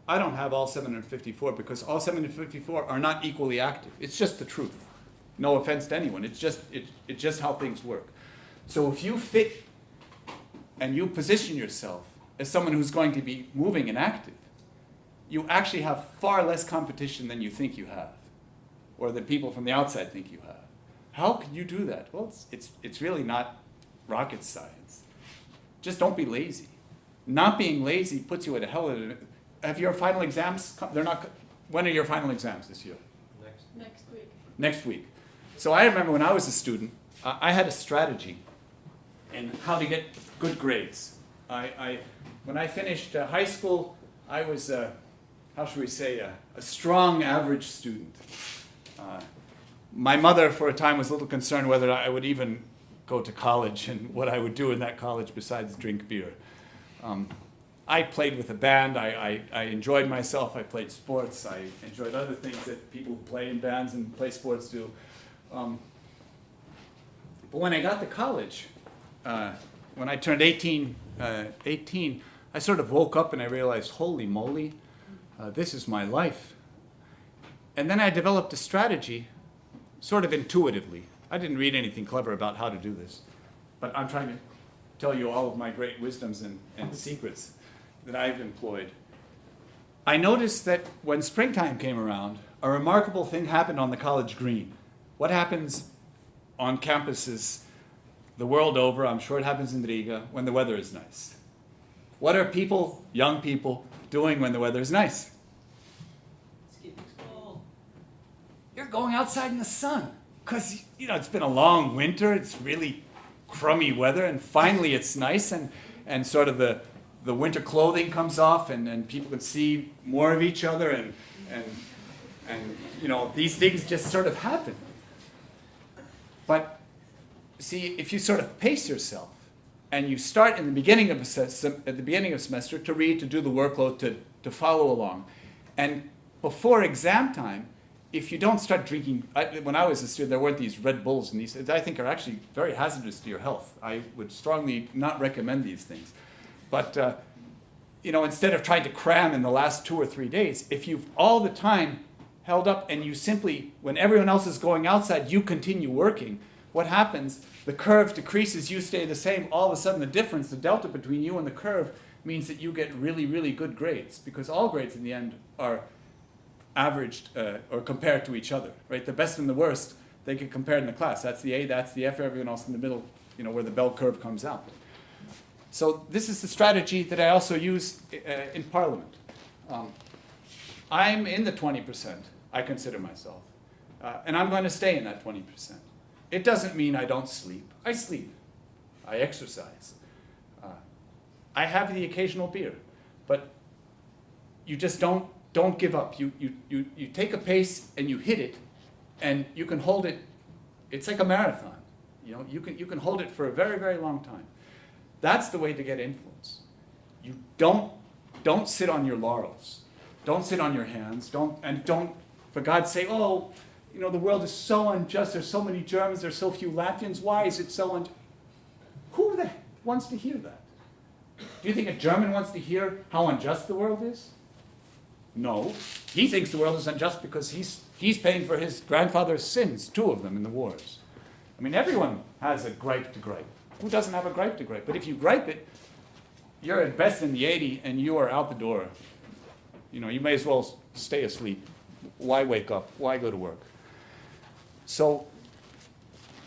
I don't have all 754 because all 754 are not equally active. It's just the truth. No offense to anyone. It's just, it, it's just how things work. So if you fit and you position yourself as someone who's going to be moving and active, you actually have far less competition than you think you have, or than people from the outside think you have. How can you do that? Well, it's, it's, it's really not rocket science. Just don't be lazy. Not being lazy puts you at a hell of a. Have your final exams? They're not. When are your final exams this year?
Next.
Next week.
next week. So I remember when I was a student, I I had a strategy in how to get good grades. I, I when I finished uh, high school, I was, uh, how should we say, a, a strong average student. Uh, my mother, for a time, was a little concerned whether I would even go to college and what I would do in that college besides drink beer. Um, I played with a band. I, I, I enjoyed myself. I played sports. I enjoyed other things that people who play in bands and play sports do. Um, but when I got to college, uh, when I turned 18, uh, 18, I sort of woke up and I realized, holy moly, uh, this is my life. And then I developed a strategy, sort of intuitively. I didn't read anything clever about how to do this, but I'm trying to tell you all of my great wisdoms and, and secrets that I've employed. I noticed that when springtime came around, a remarkable thing happened on the college green. What happens on campuses the world over, I'm sure it happens in Riga, when the weather is nice? What are people, young people, doing when the weather is nice? You're going outside in the sun. Because, you know, it's been a long winter, it's really crummy weather, and finally it's nice, and, and sort of the, the winter clothing comes off, and, and people can see more of each other, and, and, and, you know, these things just sort of happen. But see, if you sort of pace yourself, and you start in the beginning of a at the beginning of semester to read, to do the workload, to, to follow along, and before exam time, if you don't start drinking, I, when I was a student, there weren't these Red Bulls and these. I think are actually very hazardous to your health. I would strongly not recommend these things. But uh, you know, instead of trying to cram in the last two or three days, if you've all the time held up and you simply, when everyone else is going outside, you continue working, what happens? The curve decreases, you stay the same. All of a sudden, the difference, the delta between you and the curve, means that you get really, really good grades because all grades in the end are averaged uh, or compared to each other, right? The best and the worst, they get compared in the class. That's the A, that's the F, everyone else in the middle, you know, where the bell curve comes out. So this is the strategy that I also use uh, in Parliament. Um, I'm in the 20%, I consider myself. Uh, and I'm going to stay in that 20%. It doesn't mean I don't sleep. I sleep. I exercise. Uh, I have the occasional beer. But you just don't, don't give up. You, you, you, you take a pace and you hit it, and you can hold it. It's like a marathon. You know, you can, you can hold it for a very, very long time. That's the way to get influence. You don't, don't sit on your laurels. Don't sit on your hands. Don't, and don't, for God's sake, oh, you know, the world is so unjust. There's so many Germans. There's so few Latvians. Why is it so unjust? Who the wants to hear that? Do you think a German wants to hear how unjust the world is? No. He thinks the world is unjust because he's, he's paying for his grandfather's sins, two of them in the wars. I mean, everyone has a gripe to gripe. Who doesn't have a gripe to gripe? But if you gripe it, you're at best in the 80 and you are out the door. You know, you may as well stay asleep. Why wake up? Why go to work? So,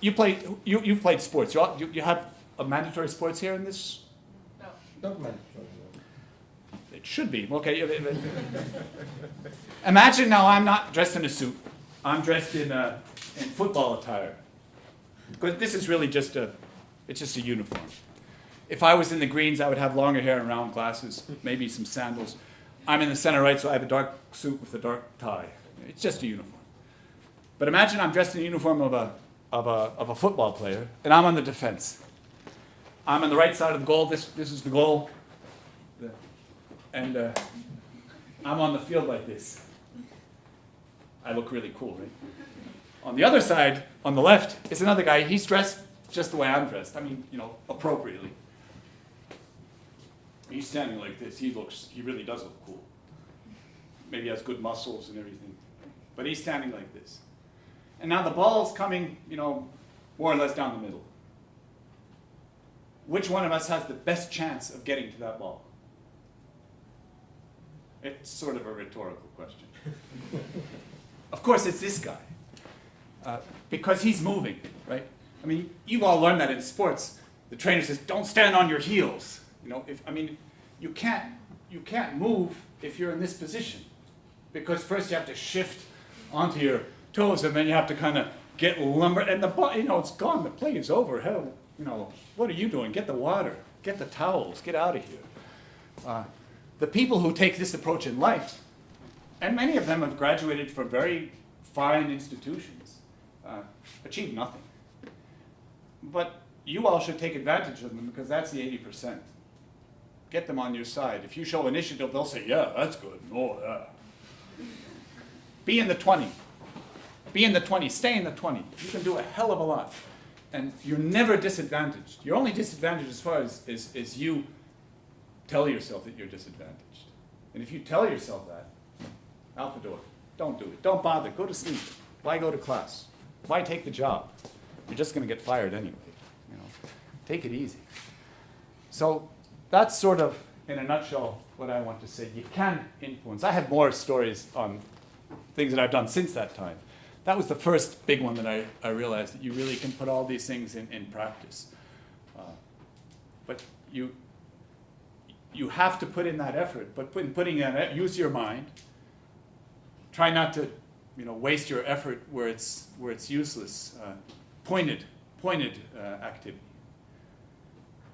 you play. You you've played sports. You, all, you you have a mandatory sports here in this.
No.
Not mandatory.
It should be okay. Imagine now I'm not dressed in a suit. I'm dressed in uh, in football attire. Because this is really just a, it's just a uniform. If I was in the greens, I would have longer hair and round glasses, maybe some sandals. I'm in the center right, so I have a dark suit with a dark tie. It's just a uniform. But imagine I'm dressed in the uniform of a, of a, of a football player, and I'm on the defense. I'm on the right side of the goal. This, this is the goal. And uh, I'm on the field like this. I look really cool, right? On the other side, on the left, is another guy. He's dressed just the way I'm dressed. I mean, you know, appropriately. He's standing like this. He looks, he really does look cool. Maybe has good muscles and everything. But he's standing like this. And now the ball's coming, you know, more or less down the middle. Which one of us has the best chance of getting to that ball? It's sort of a rhetorical question. [laughs] of course, it's this guy. Uh, because he's moving, right? I mean, you've all learned that in sports. The trainer says, don't stand on your heels. You know, if, I mean, you can't, you can't move if you're in this position. Because first you have to shift onto your toes and then you have to kind of get lumbered and the you know, it's gone, the play is over. Hell, you know, what are you doing? Get the water, get the towels, get out of here. Uh, the people who take this approach in life, and many of them have graduated from very fine institutions, uh, achieve nothing. But you all should take advantage of them because that's the 80%. Get them on your side. If you show initiative, they'll say, yeah, that's good. Oh, yeah. Be in the 20. Be in the 20. Stay in the 20. You can do a hell of a lot. And you're never disadvantaged. You're only disadvantaged as far as, is, as you tell yourself that you're disadvantaged. And if you tell yourself that, out the door. Don't do it. Don't bother. Go to sleep. Why go to class? Why take the job? You're just going to get fired anyway. You know, take it easy. So that's sort of, in a nutshell, what I want to say. You can influence. I have more stories on things that I've done since that time. That was the first big one that I, I realized that you really can put all these things in, in practice. Uh, but you, you have to put in that effort. But put, in putting in that, use your mind. Try not to, you know, waste your effort where it's where it's useless. Uh, pointed, pointed uh, activity,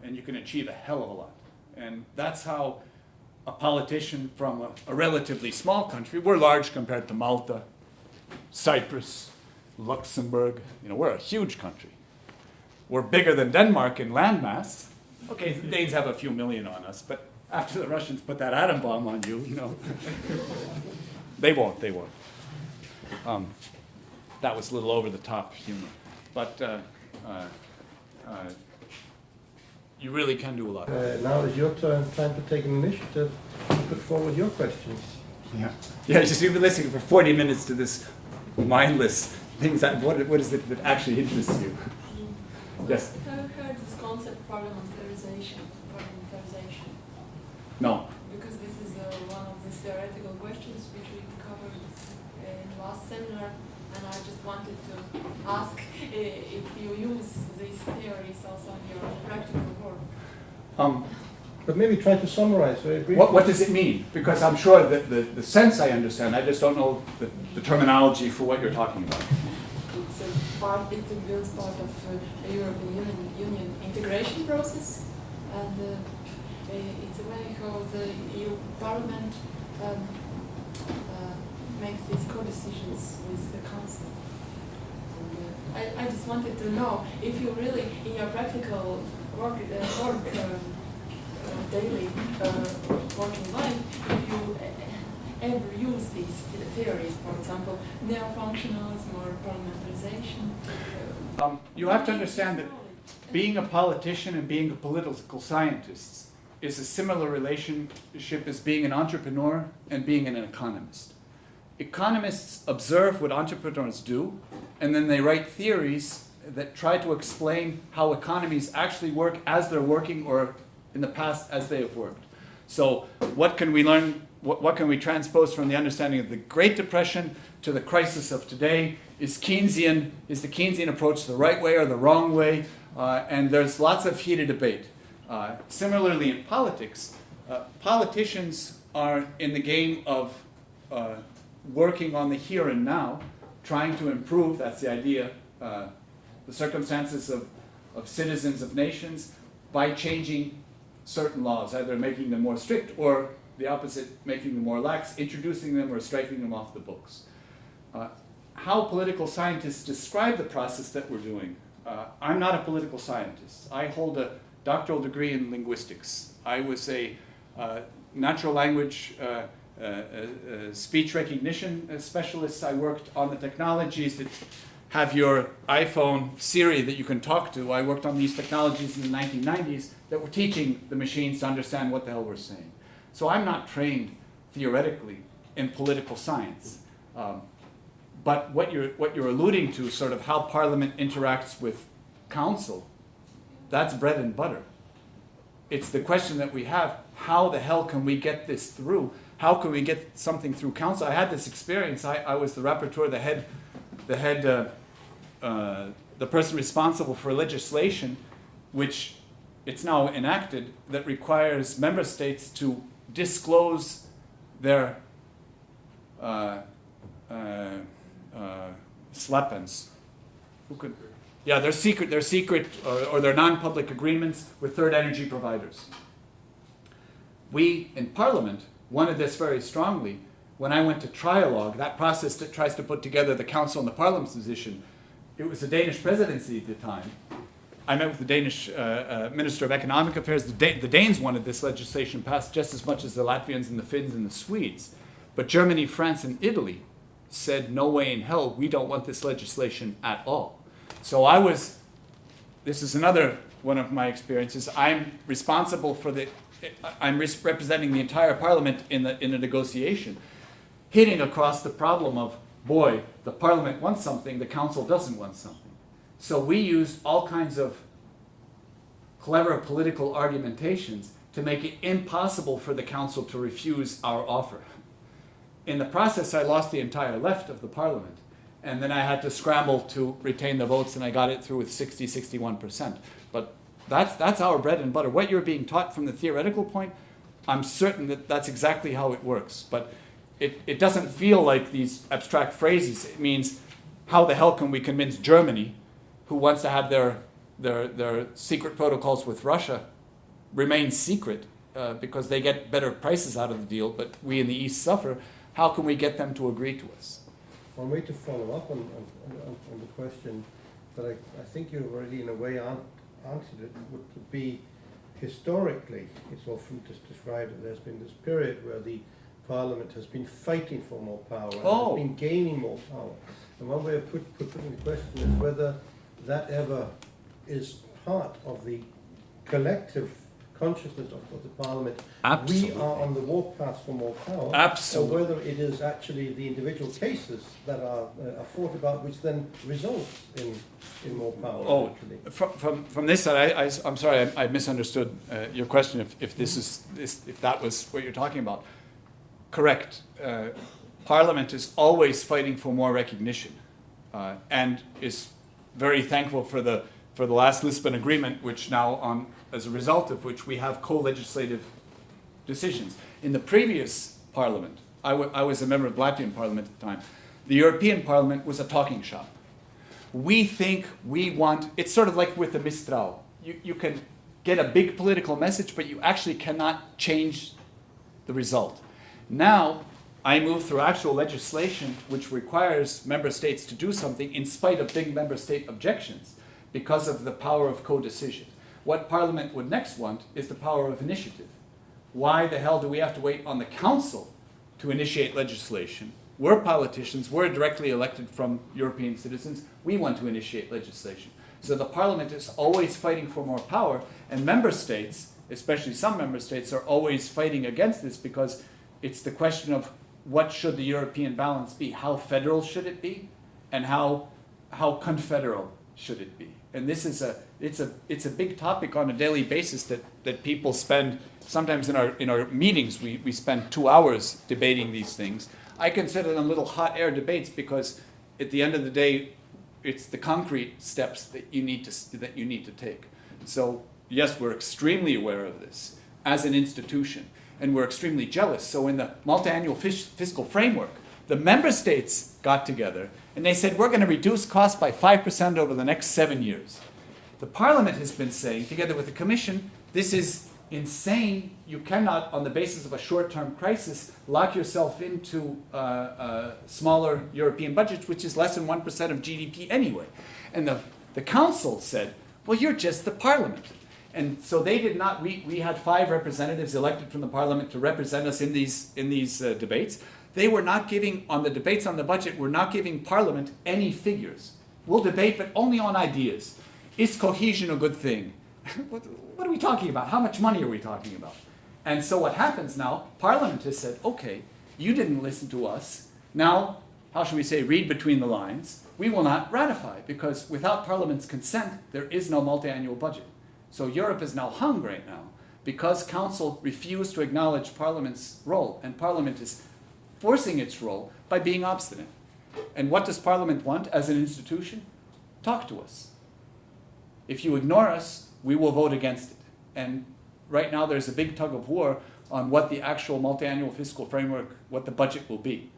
and you can achieve a hell of a lot. And that's how a politician from a, a relatively small country. We're large compared to Malta, Cyprus, Luxembourg. You know, we're a huge country. We're bigger than Denmark in landmass. Okay, the Danes have a few million on us, but after the Russians put that atom bomb on you, you know, [laughs] they won't, they won't. Um, that was a little over the top humor. But uh, uh, uh, you really can do a lot.
Uh, now is your turn, time to take an initiative, to put forward your questions.
Yeah, yeah. Just you've been listening for 40 minutes to this mindless things. That what, what is it that actually interests you? Yes.
Have you heard this concept parliamentarization? Parliamentarization.
No.
Because this is uh, one of the theoretical questions which we covered uh, in last seminar, and I just wanted to ask uh, if you use these theories also in your practical work.
Um,
But maybe try to summarize very briefly.
what, what does it mean? Because I'm sure that the, the sense I understand. I just don't know the, the terminology for what you're talking about.
It's a part, it builds part of uh, the European Union, Union integration process, and uh, uh, it's a way how the EU Parliament um, uh, makes these co-decisions with the Council. And, uh, I, I just wanted to know if you really, in your practical work, uh, work um, daily uh, working life, if you ever use these theories, for example, neo-functionalism or parliamentarization. uh,
Um, you have to understand that being a politician and being a political scientist is a similar relationship as being an entrepreneur and being an economist. Economists observe what entrepreneurs do, and then they write theories that try to explain how economies actually work as they're working or in the past as they have worked. So what can we learn, what, what can we transpose from the understanding of the Great Depression to the crisis of today? Is Keynesian, is the Keynesian approach the right way or the wrong way? Uh, and there's lots of heated debate. Uh, similarly in politics, uh, politicians are in the game of uh, working on the here and now, trying to improve, that's the idea, uh, the circumstances of, of citizens of nations by changing certain laws, either making them more strict or the opposite, making them more lax, introducing them or striking them off the books. Uh, how political scientists describe the process that we're doing. Uh, I'm not a political scientist. I hold a doctoral degree in linguistics. I was a uh, natural language uh, uh, uh, speech recognition specialist. I worked on the technologies that have your iPhone Siri that you can talk to. I worked on these technologies in the 1990s that were teaching the machines to understand what the hell we're saying. So I'm not trained theoretically in political science. Um, but what you're, what you're alluding to, sort of how Parliament interacts with Council, that's bread and butter. It's the question that we have, how the hell can we get this through? How can we get something through Council? I had this experience, I, I was the rapporteur, the head, the head, uh, uh, the person responsible for legislation, which it's now enacted, that requires member states to disclose their uh, uh, uh, sleppens. Who could? Yeah, their secret, their secret, or, or their non-public agreements with third energy providers. We in Parliament wanted this very strongly. When I went to trialogue, that process that tries to put together the Council and the Parliament's position, it was the Danish presidency at the time. I met with the Danish uh, uh, Minister of Economic Affairs. The, da- the Danes wanted this legislation passed just as much as the Latvians and the Finns and the Swedes. But Germany, France, and Italy said, no way in hell, we don't want this legislation at all. So I was, this is another one of my experiences. I'm responsible for the, I'm res- representing the entire parliament in the, in a negotiation, hitting across the problem of, boy, the parliament wants something, the council doesn't want something. So we used all kinds of clever political argumentations to make it impossible for the council to refuse our offer. In the process, I lost the entire left of the parliament. And then I had to scramble to retain the votes, and I got it through with 60, 61%. But that's, that's our bread and butter. What you're being taught from the theoretical point, I'm certain that that's exactly how it works. But it, it doesn't feel like these abstract phrases. It means, how the hell can we convince Germany, who wants to have their, their, their secret protocols with Russia, remain secret uh, because they get better prices out of the deal, but we in the East suffer? How can we get them to agree to us?
One way to follow up on, on, on, on the question that I, I think you already in a way an, answered it would be historically, it's often just described that there's been this period where the parliament has been fighting for more power,
Oh.
has been gaining more power. And one way of put, put, putting the question is whether that ever is part of the collective consciousness of, of the parliament.
Absolutely.
We are on the warpath for more power.
Absolutely.
Or whether it is actually the individual cases that are, uh, are fought about, which then results in, in more power.
Oh,
actually.
from, from, from this side, I, I, am sorry, I, I misunderstood uh, your question. If, if this is this, if that was what you're talking about, correct. Uh, Parliament is always fighting for more recognition, uh, and is very thankful for the for the last Lisbon Agreement, which now, on as a result of which, we have co-legislative decisions. In the previous Parliament, I, was a member of the Latvian Parliament at the time. The European Parliament was a talking shop we think we want it's sort of like with the mistral you, you can get a big political message but you actually cannot change the result now i move through actual legislation which requires member states to do something in spite of big member state objections because of the power of co-decision. What parliament would next want is the power of initiative. Why the hell do we have to wait on the council to initiate legislation? We're politicians, we're directly elected from European citizens, we want to initiate legislation. So the parliament is always fighting for more power, and member states, especially some member states, are always fighting against this because it's the question of what should the European balance be? How federal should it be? And how, how confederal should it be? And this is a, it's a, it's a big topic on a daily basis that, that people spend, sometimes in our, in our meetings, we, we spend two hours debating these things. I consider them little hot air debates because at the end of the day, it's the concrete steps that you need to that you need to take. So yes, we're extremely aware of this as an institution, and we're extremely jealous. So in the multi-annual fiscal framework, the member states got together and they said we're going to reduce costs by five percent over the next seven years. The Parliament has been saying, together with the Commission, this is insane. You cannot, on the basis of a short-term crisis, lock yourself into uh, uh, smaller European budgets, which is less than 1% of GDP anyway. And the, the Council said, well, you're just the Parliament. And so they did not, we, we had five representatives elected from the parliament to represent us in these, in these uh, debates. They were not giving, on the debates on the budget, we're not giving parliament any figures. We'll debate, but only on ideas. Is cohesion a good thing? [laughs] what, what are we talking about? How much money are we talking about? And so what happens now, Parliament has said, okay, you didn't listen to us. Now, how should we say, read between the lines. We will not ratify because without Parliament's consent, there is no multi-annual budget. So Europe is now hung right now because Council refused to acknowledge Parliament's role, and Parliament is forcing its role by being obstinate. And what does Parliament want as an institution? Talk to us. If you ignore us, we will vote against it. And right now there's a big tug of war on what the actual multi-annual fiscal framework, what the budget will be.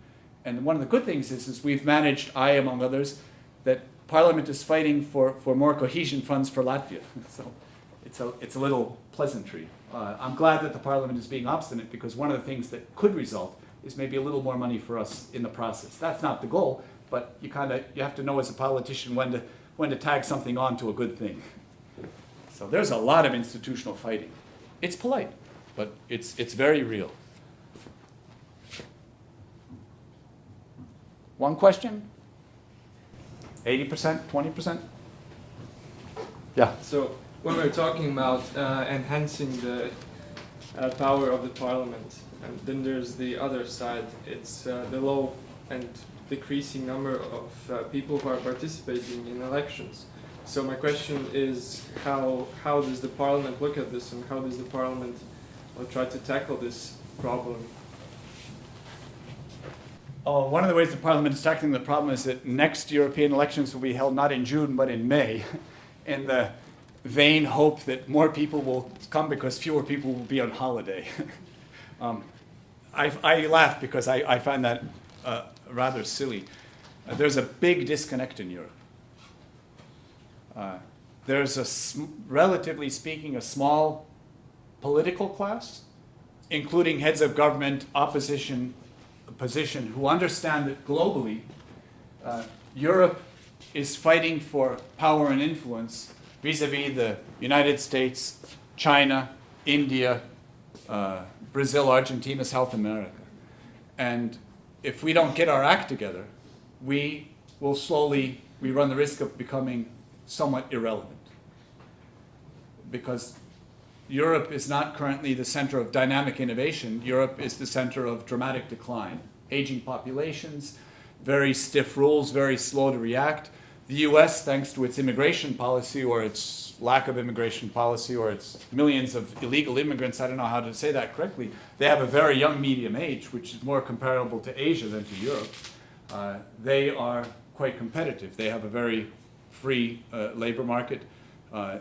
And one of the good things is, is we've managed, I among others, that Parliament is fighting for, for more cohesion funds for Latvia. [laughs] So it's a, it's a little pleasantry. Uh, I'm glad that the Parliament is being obstinate because one of the things that could result is maybe a little more money for us in the process. That's not the goal, but you kind of, you have to know as a politician when to, when to tag something on to a good thing. So there's a lot of institutional fighting. It's polite, but it's, it's very real. One question? 80%, 20%? Yeah.
So when we're talking about uh, enhancing the uh, power of the parliament, and then there's the other side. It's uh, the low and decreasing number of uh, people who are participating in elections. So my question is, how how does the parliament look at this, and how does the parliament uh, try to tackle this problem?
Oh, one of the ways the Parliament is tackling the problem is that next European elections will be held not in June but in May, [laughs] in the vain hope that more people will come because fewer people will be on holiday. [laughs] um, I, I laugh because I, I find that uh, rather silly. Uh, there's a big disconnect in Europe. Uh, there's a, sm- relatively speaking, a small political class, including heads of government, opposition, position, who understand that globally, uh, Europe is fighting for power and influence vis-a-vis the United States, China, India, uh, Brazil, Argentina, South America. And if we don't get our act together, we will slowly, we run the risk of becoming somewhat irrelevant. Because Europe is not currently the center of dynamic innovation. Europe is the center of dramatic decline. Aging populations, very stiff rules, very slow to react. The US, thanks to its immigration policy or its lack of immigration policy or its millions of illegal immigrants, I don't know how to say that correctly, they have a very young medium age, which is more comparable to Asia than to Europe. Uh, they are quite competitive. They have a very free uh, labor market. Uh,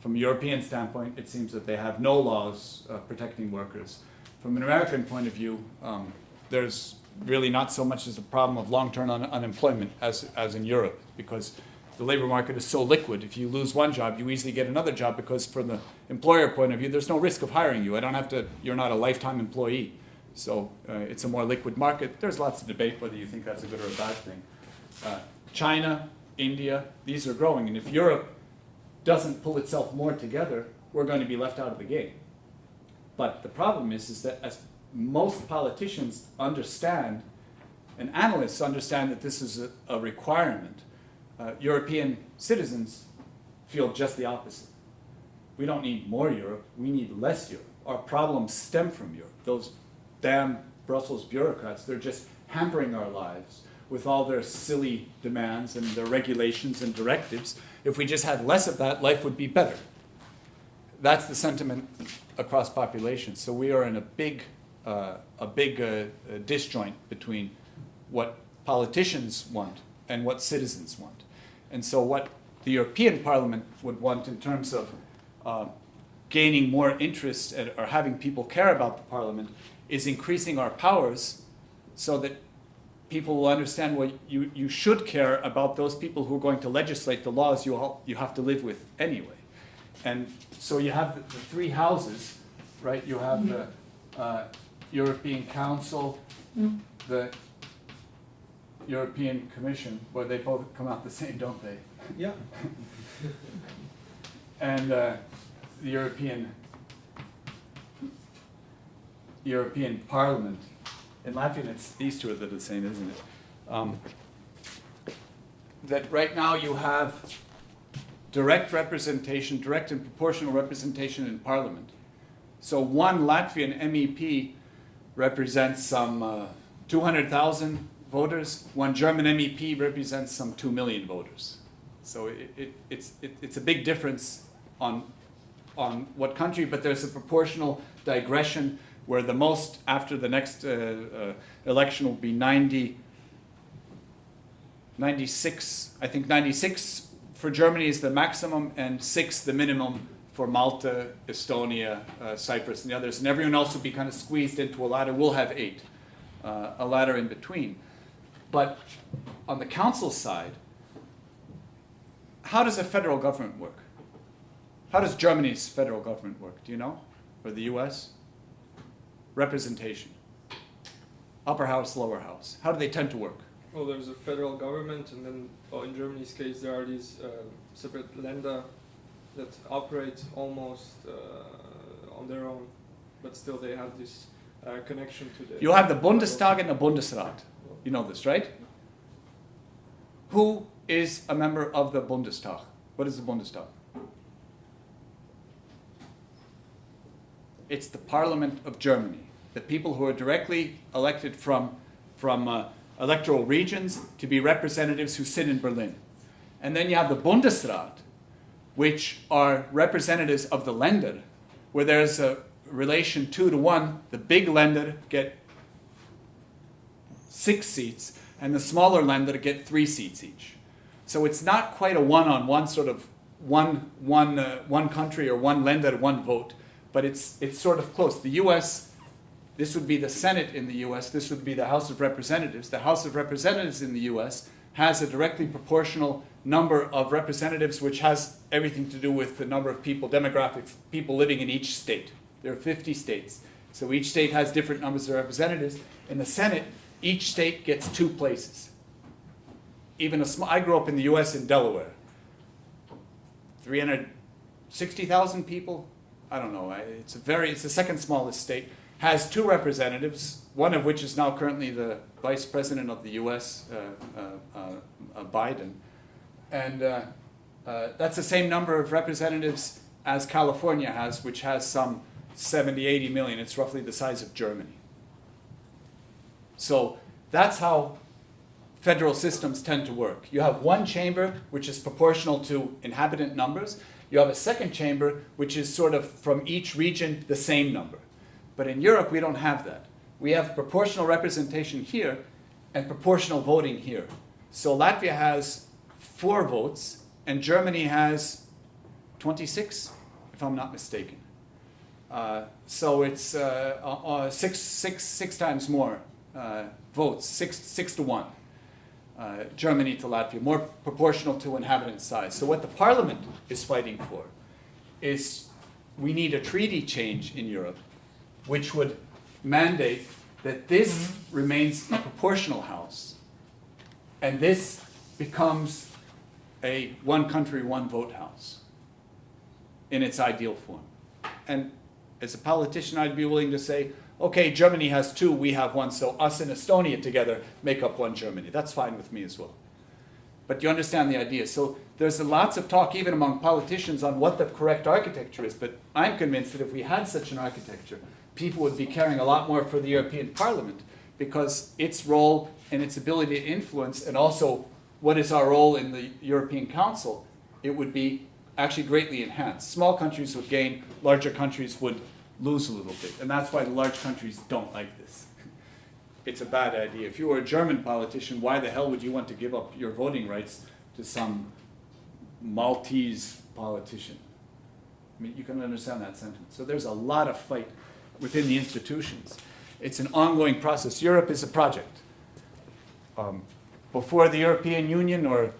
from a European standpoint, it seems that they have no laws uh, protecting workers. From an American point of view, um, there's really not so much as a problem of long-term un- unemployment as, as in Europe, because the labor market is so liquid. If you lose one job, you easily get another job because from the employer point of view, there's no risk of hiring you. I don't have to, you're not a lifetime employee. So uh, it's a more liquid market. There's lots of debate whether you think that's a good or a bad thing. Uh, China, India, these are growing. And if Europe doesn't pull itself more together, we're going to be left out of the game. But the problem is, is that as most politicians understand, and analysts understand that this is a, a requirement, uh, European citizens feel just the opposite. We don't need more Europe, we need less Europe. Our problems stem from Europe. Those damn Brussels bureaucrats, they're just hampering our lives with all their silly demands and their regulations and directives. If we just had less of that, life would be better. That's the sentiment across populations. So we are in a big, uh, a big uh, disjoint between what politicians want and what citizens want. And so what the European Parliament would want in terms of uh, gaining more interest and, or having people care about the Parliament is increasing our powers so that people will understand well you, you should care about those people who are going to legislate the laws you, all, you have to live with anyway. And so you have the, the three houses, right? You have the uh, European Council, the European Commission, where they both come out the same, don't they?
Yeah. [laughs]
And uh, the European European Parliament. In Latvian, it's these two that are the same, isn't it? Um, that right now you have direct representation, direct and proportional representation in Parliament. So one Latvian MEP represents some uh, 200,000 voters. One German MEP represents some 2 million voters. So it, it, it's, it, it's a big difference on, on what country, but there's a proportional digression where the most after the next uh, uh, election will be 90, 96, I think 96 for Germany is the maximum and six the minimum for Malta, Estonia, uh, Cyprus, and the others. And everyone else will be kind of squeezed into a ladder. We'll have eight, uh, a ladder in between. But on the council side, how does a federal government work? How does Germany's federal government work? Do you know? Or the US? Representation. Upper house, lower house. How do they tend to work?
Well, there's a federal government, and then, well, in Germany's case, there are these uh, separate Länder that operate almost uh, on their own, but still they have this uh, connection to the.
You have the Bundestag and the Bundesrat. You know this, right? Who is a member of the Bundestag? What is the Bundestag? It's the Parliament of Germany, the people who are directly elected from, from uh, electoral regions to be representatives who sit in Berlin. And then you have the Bundesrat, which are representatives of the Länder, where there's a relation two to one. The big Länder get six seats, and the smaller Länder get three seats each. So it's not quite a one-on-one sort of one, one, uh, one country or one Länder, one vote, but it's, it's sort of close. The U.S., this would be the Senate in the U.S., this would be the House of Representatives. The House of Representatives in the U.S. has a directly proportional number of representatives, which has everything to do with the number of people, demographics, people living in each state. There are 50 states. So each state has different numbers of representatives. In the Senate, each state gets two places. Even a small, I grew up in the US in Delaware. 360,000 people? I don't know. It's a very, it's the second smallest state. Has two representatives, one of which is now currently the vice president of the US, uh, uh, uh, Biden. And that's the same number of representatives as California has, which has some 70, 80 million. It's roughly the size of Germany. So that's how federal systems tend to work. You have one chamber which is proportional to inhabitant numbers. You have a second chamber which is sort of from each region the same number. But in Europe we don't have that. We have proportional representation here and proportional voting here. So Latvia has four votes and Germany has 26, if I'm not mistaken. Uh, so it's uh, uh, uh, six, six, six times more uh, votes, six, six to one. Uh, Germany to Latvia, more proportional to inhabitant size. So what the parliament is fighting for is we need a treaty change in Europe which would mandate that this mm-hmm. remains a proportional house and this becomes a one country, one vote house in its ideal form. And as a politician, I'd be willing to say, okay, Germany has two, we have one, so us and Estonia together make up one Germany. That's fine with me as well. But you understand the idea. So there's lots of talk, even among politicians, on what the correct architecture is. But I'm convinced that if we had such an architecture, people would be caring a lot more for the European Parliament because its role and its ability to influence, and also what is our role in the European Council, it would be actually greatly enhanced. Small countries would gain, larger countries would lose a little bit. And that's why the large countries don't like this. [laughs] It's a bad idea. If you were a German politician, why the hell would you want to give up your voting rights to some Maltese politician? I mean, you can understand that sentence. So there's a lot of fight within the institutions. It's an ongoing process. Europe is a project. Um, before the European Union or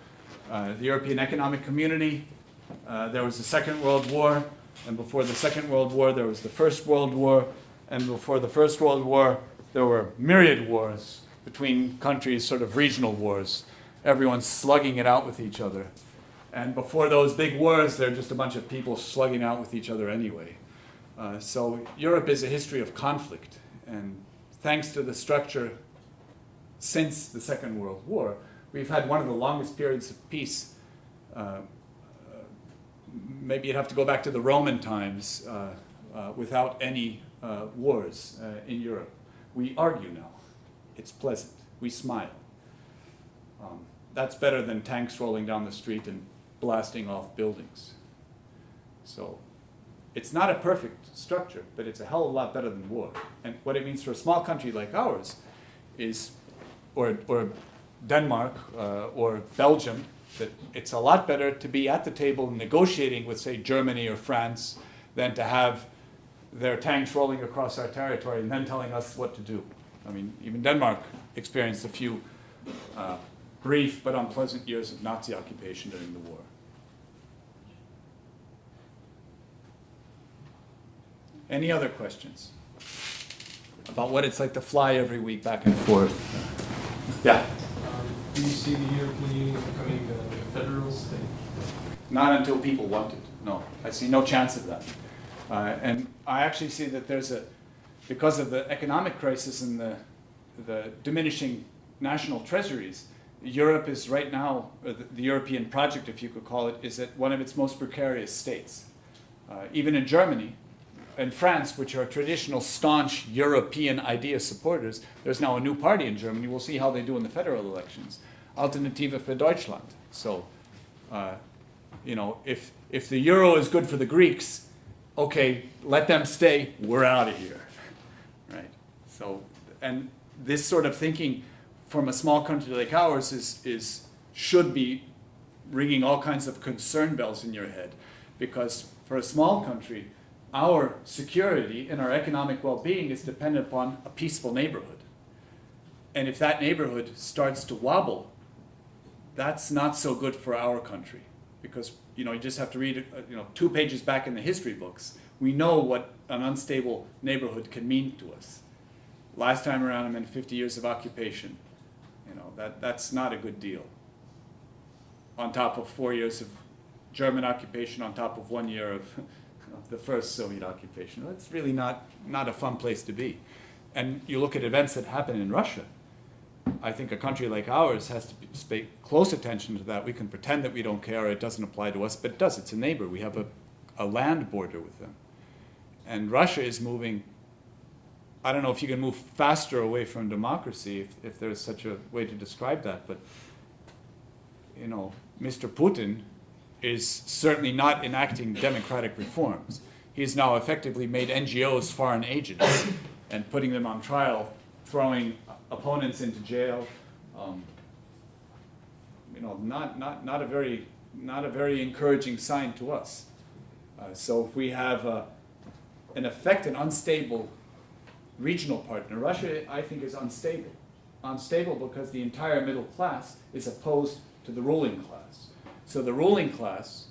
uh, the European Economic Community, uh, there was the Second World War, and before the Second World War, there was the First World War, and before the First World War, there were myriad wars between countries, sort of regional wars, Everyone's slugging it out with each other. And before those big wars, they're just a bunch of people slugging out with each other anyway. Uh, so Europe is a history of conflict. And thanks to the structure since the Second World War, we've had one of the longest periods of peace. Uh, uh, maybe you'd have to go back to the Roman times uh, without any wars in Europe. We argue now. It's pleasant. We smile. Um, that's better than tanks rolling down the street and blasting off buildings. So it's not a perfect structure, but it's a hell of a lot better than war. And what it means for a small country like ours is, or, or Denmark uh, or Belgium, that it's a lot better to be at the table negotiating with, say, Germany or France than to have their tanks rolling across our territory and then telling us what to do. I mean, even Denmark experienced a few uh, brief but unpleasant years of Nazi occupation during the war. Any other questions about what it's like to fly every week back and forth? Yeah,
Um, do you see the European Union becoming a federal state?
not until people want it. No, I see no chance of that. Uh, and I actually see that there's a, because of the economic crisis and the, the diminishing national treasuries, Europe is right now, or the, the European project, if you could call it, is at one of its most precarious states. Uh, even in Germany and France, which are traditional staunch European idea supporters, there's now a new party in Germany. We'll see how they do in the federal elections. Alternative für Deutschland. So, uh, you know, if, if the euro is good for the Greeks, okay, let them stay, we're out of here. Right? So, and this sort of thinking from a small country like ours is, is should be ringing all kinds of concern bells in your head. Because for a small country, our security and our economic well being is dependent upon a peaceful neighborhood. And if that neighborhood starts to wobble, that's not so good for our country because you know you just have to read uh, you know two pages back in the history books. We know what an unstable neighborhood can mean to us. Last time around, I meant 50 years of occupation. You know that that's not a good deal. On top of four years of German occupation, on top of one year of, of the first Soviet occupation, It's really not not a fun place to be. And you look at events that happen in Russia. I think a country like ours has to pay close attention to that. We can pretend that we don't care, it doesn't apply to us, but it does. It's a neighbor. We have a, a land border with them. And Russia is moving, I don't know if you can move faster away from democracy, if, if there's such a way to describe that, but, you know, Mr. Putin is certainly not enacting democratic reforms. He's now effectively made NGOs foreign agents and putting them on trial, throwing opponents into jail. Um, you know, not, not, not, a very, not a very encouraging sign to us. Uh, so if we have, uh, in effect, an unstable regional partner, Russia, I think, is unstable. Unstable because the entire middle class is opposed to the ruling class. So the ruling class,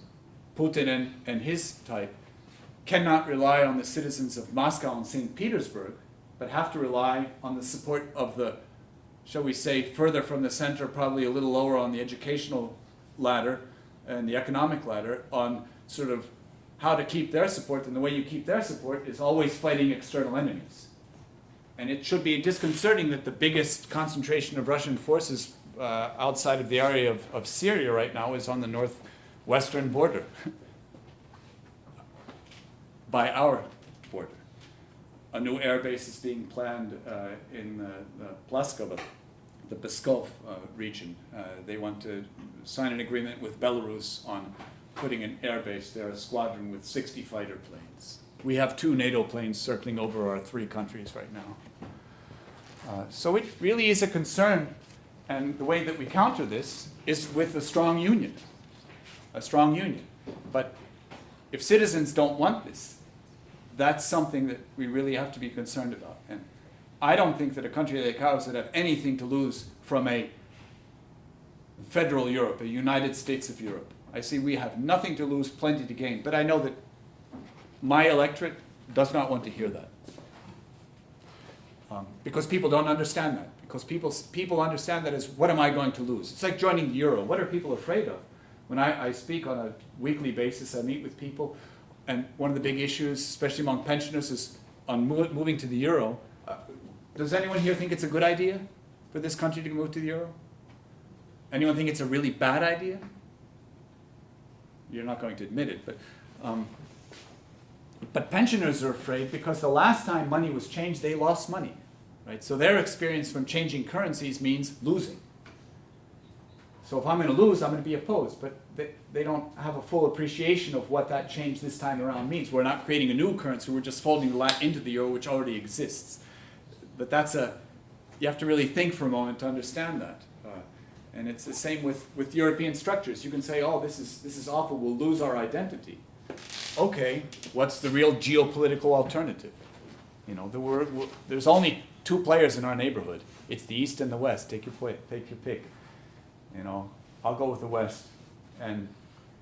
Putin and, and his type, cannot rely on the citizens of Moscow and St. Petersburg but have to rely on the support of the, shall we say, further from the center, probably a little lower on the educational ladder and the economic ladder, on sort of how to keep their support. And the way you keep their support is always fighting external enemies. And it should be disconcerting that the biggest concentration of Russian forces uh, outside of the area of, of Syria right now is on the northwestern border, [laughs] by our border a new air base is being planned uh, in uh, the Plaskovo, the Pskov uh, region. Uh, they want to sign an agreement with Belarus on putting an air base there, a squadron with 60 fighter planes. We have two NATO planes circling over our three countries right now. Uh, so it really is a concern, and the way that we counter this is with a strong union, a strong union. But if citizens don't want this, that's something that we really have to be concerned about. And I don't think that a country like ours would have anything to lose from a federal Europe, a United States of Europe. I see we have nothing to lose, plenty to gain. But I know that my electorate does not want to hear that. Um, because people don't understand that. Because people, people understand that as what am I going to lose? It's like joining the euro. What are people afraid of? When I, I speak on a weekly basis, I meet with people, and one of the big issues, especially among pensioners, is on mo- moving to the euro. Uh, does anyone here think it's a good idea for this country to move to the euro? Anyone think it's a really bad idea? You're not going to admit it, but um, but pensioners are afraid because the last time money was changed, they lost money, right? So their experience from changing currencies means losing. So if I'm going to lose, I'm going to be opposed. But they, they don't have a full appreciation of what that change this time around means. We're not creating a new currency, we're just folding the LAT into the euro, which already exists. But that's a, you have to really think for a moment to understand that. Uh, and it's the same with, with European structures. You can say, oh, this is, this is awful, we'll lose our identity. Okay, what's the real geopolitical alternative? You know, there were, there's only two players in our neighborhood. It's the East and the West. Take your, take your pick. You know, I'll go with the West. And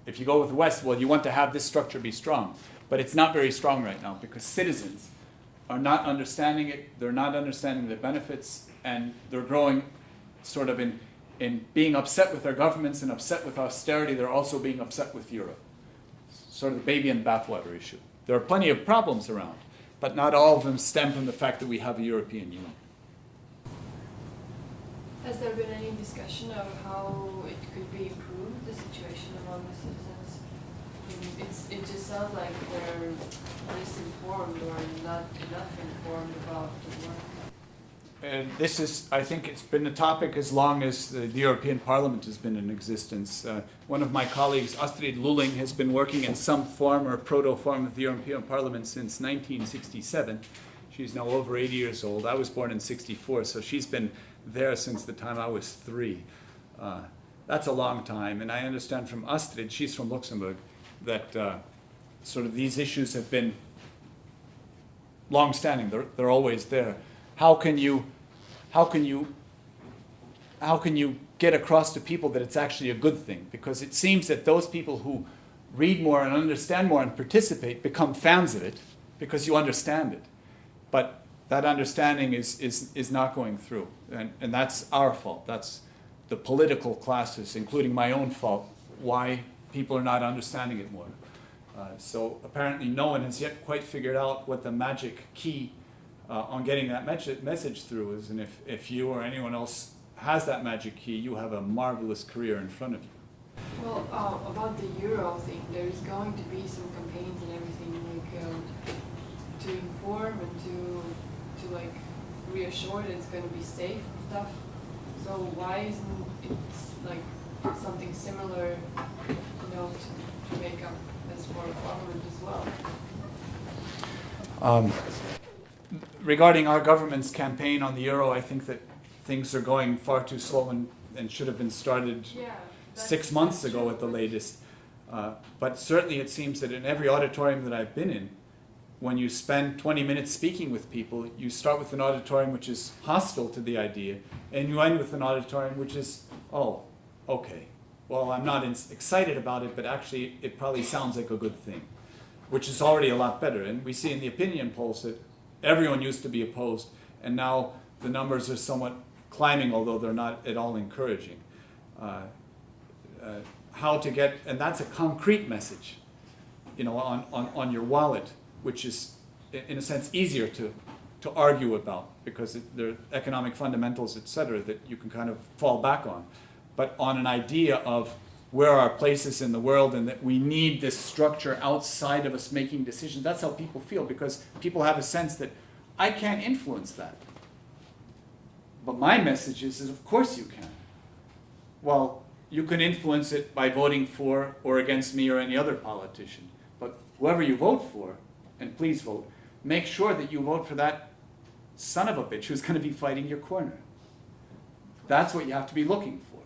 if you go with the West, well, you want to have this structure be strong. But it's not very strong right now because citizens are not understanding it, they're not understanding the benefits, and they're growing sort of in, in being upset with their governments and upset with austerity, they're also being upset with Europe. Sort of the baby and bathwater issue. There are plenty of problems around, but not all of them stem from the fact that we have a European Union.
Has there been any discussion of how it could be improved, the situation among the citizens? It's, it just sounds like they're misinformed or not enough informed about the work.
And this is, I think it's been a topic as long as the, European Parliament has been in existence. Uh, one of my colleagues, Astrid Lulling, has been working in some form or proto-form of the European Parliament since 1967. She's now over 80 years old. I was born in 64, so she's been there since the time I was three. Uh, that's a long time, and I understand from Astrid, she's from Luxembourg, that uh, sort of these issues have been long-standing. They're, they're always there. How can you, how can you, how can you get across to people that it's actually a good thing? Because it seems that those people who read more and understand more and participate become fans of it because you understand it. But that understanding is, is, is not going through. And, and that's our fault. That's the political classes, including my own fault, why people are not understanding it more. Uh, so apparently no one has yet quite figured out what the magic key uh, on getting that message, message through is. And if, if you or anyone else has that magic key, you have a marvelous career in front of you.
Well, uh, about the euro thing, there's going to be some campaigns and everything like um, to inform and to to like reassure that it's going to be safe and stuff. So why isn't it like something similar, you know, to, to make up as for parliament as well?
Um, regarding our government's campaign on the euro, I think that things are going far too slow and, and should have been started
Yeah.
six months ago at the latest. Uh, but certainly it seems that in every auditorium that I've been in, when you spend 20 minutes speaking with people, you start with an auditorium which is hostile to the idea, and you end with an auditorium which is, oh, okay. Well, I'm not in- excited about it, but actually it probably sounds like a good thing, which is already a lot better. And we see in the opinion polls that everyone used to be opposed, and now the numbers are somewhat climbing, although they're not at all encouraging. Uh, uh, how to get, and that's a concrete message, you know, on, on, on your wallet, which is, in a sense, easier to, to argue about because it, there are economic fundamentals, et cetera, that you can kind of fall back on. But on an idea of where our place is in the world and that we need this structure outside of us making decisions, that's how people feel because people have a sense that I can't influence that. But my message is, is of course you can. Well, you can influence it by voting for or against me or any other politician. But whoever you vote for, and please vote, make sure that you vote for that son of a bitch who's going to be fighting your corner. That's what you have to be looking for.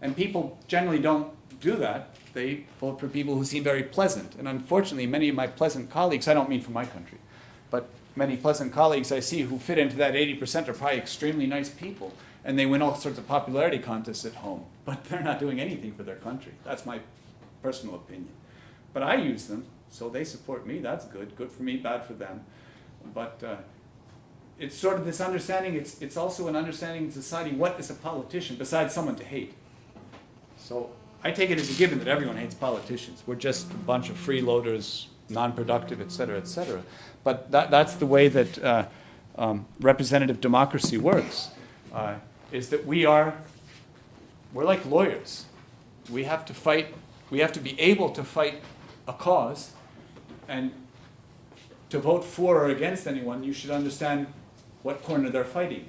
And people generally don't do that. They vote for people who seem very pleasant. And unfortunately, many of my pleasant colleagues, I don't mean from my country, but many pleasant colleagues I see who fit into that 80% are probably extremely nice people. And they win all sorts of popularity contests at home. [laughs] But they're not doing anything for their country. That's my personal opinion. But I use them, so they support me. That's good. Good for me, bad for them. But uh, it's sort of this understanding, it's, it's also an understanding in society what is a politician besides someone to hate. So I take it as a given that everyone hates politicians. We're just a bunch of freeloaders, non-productive, et cetera, et cetera. But that, that's the way that uh, um, representative democracy works, uh, is that we are, we're like lawyers. We have to fight, we have to be able to fight a cause, and to vote for or against anyone, you should understand what corner they're fighting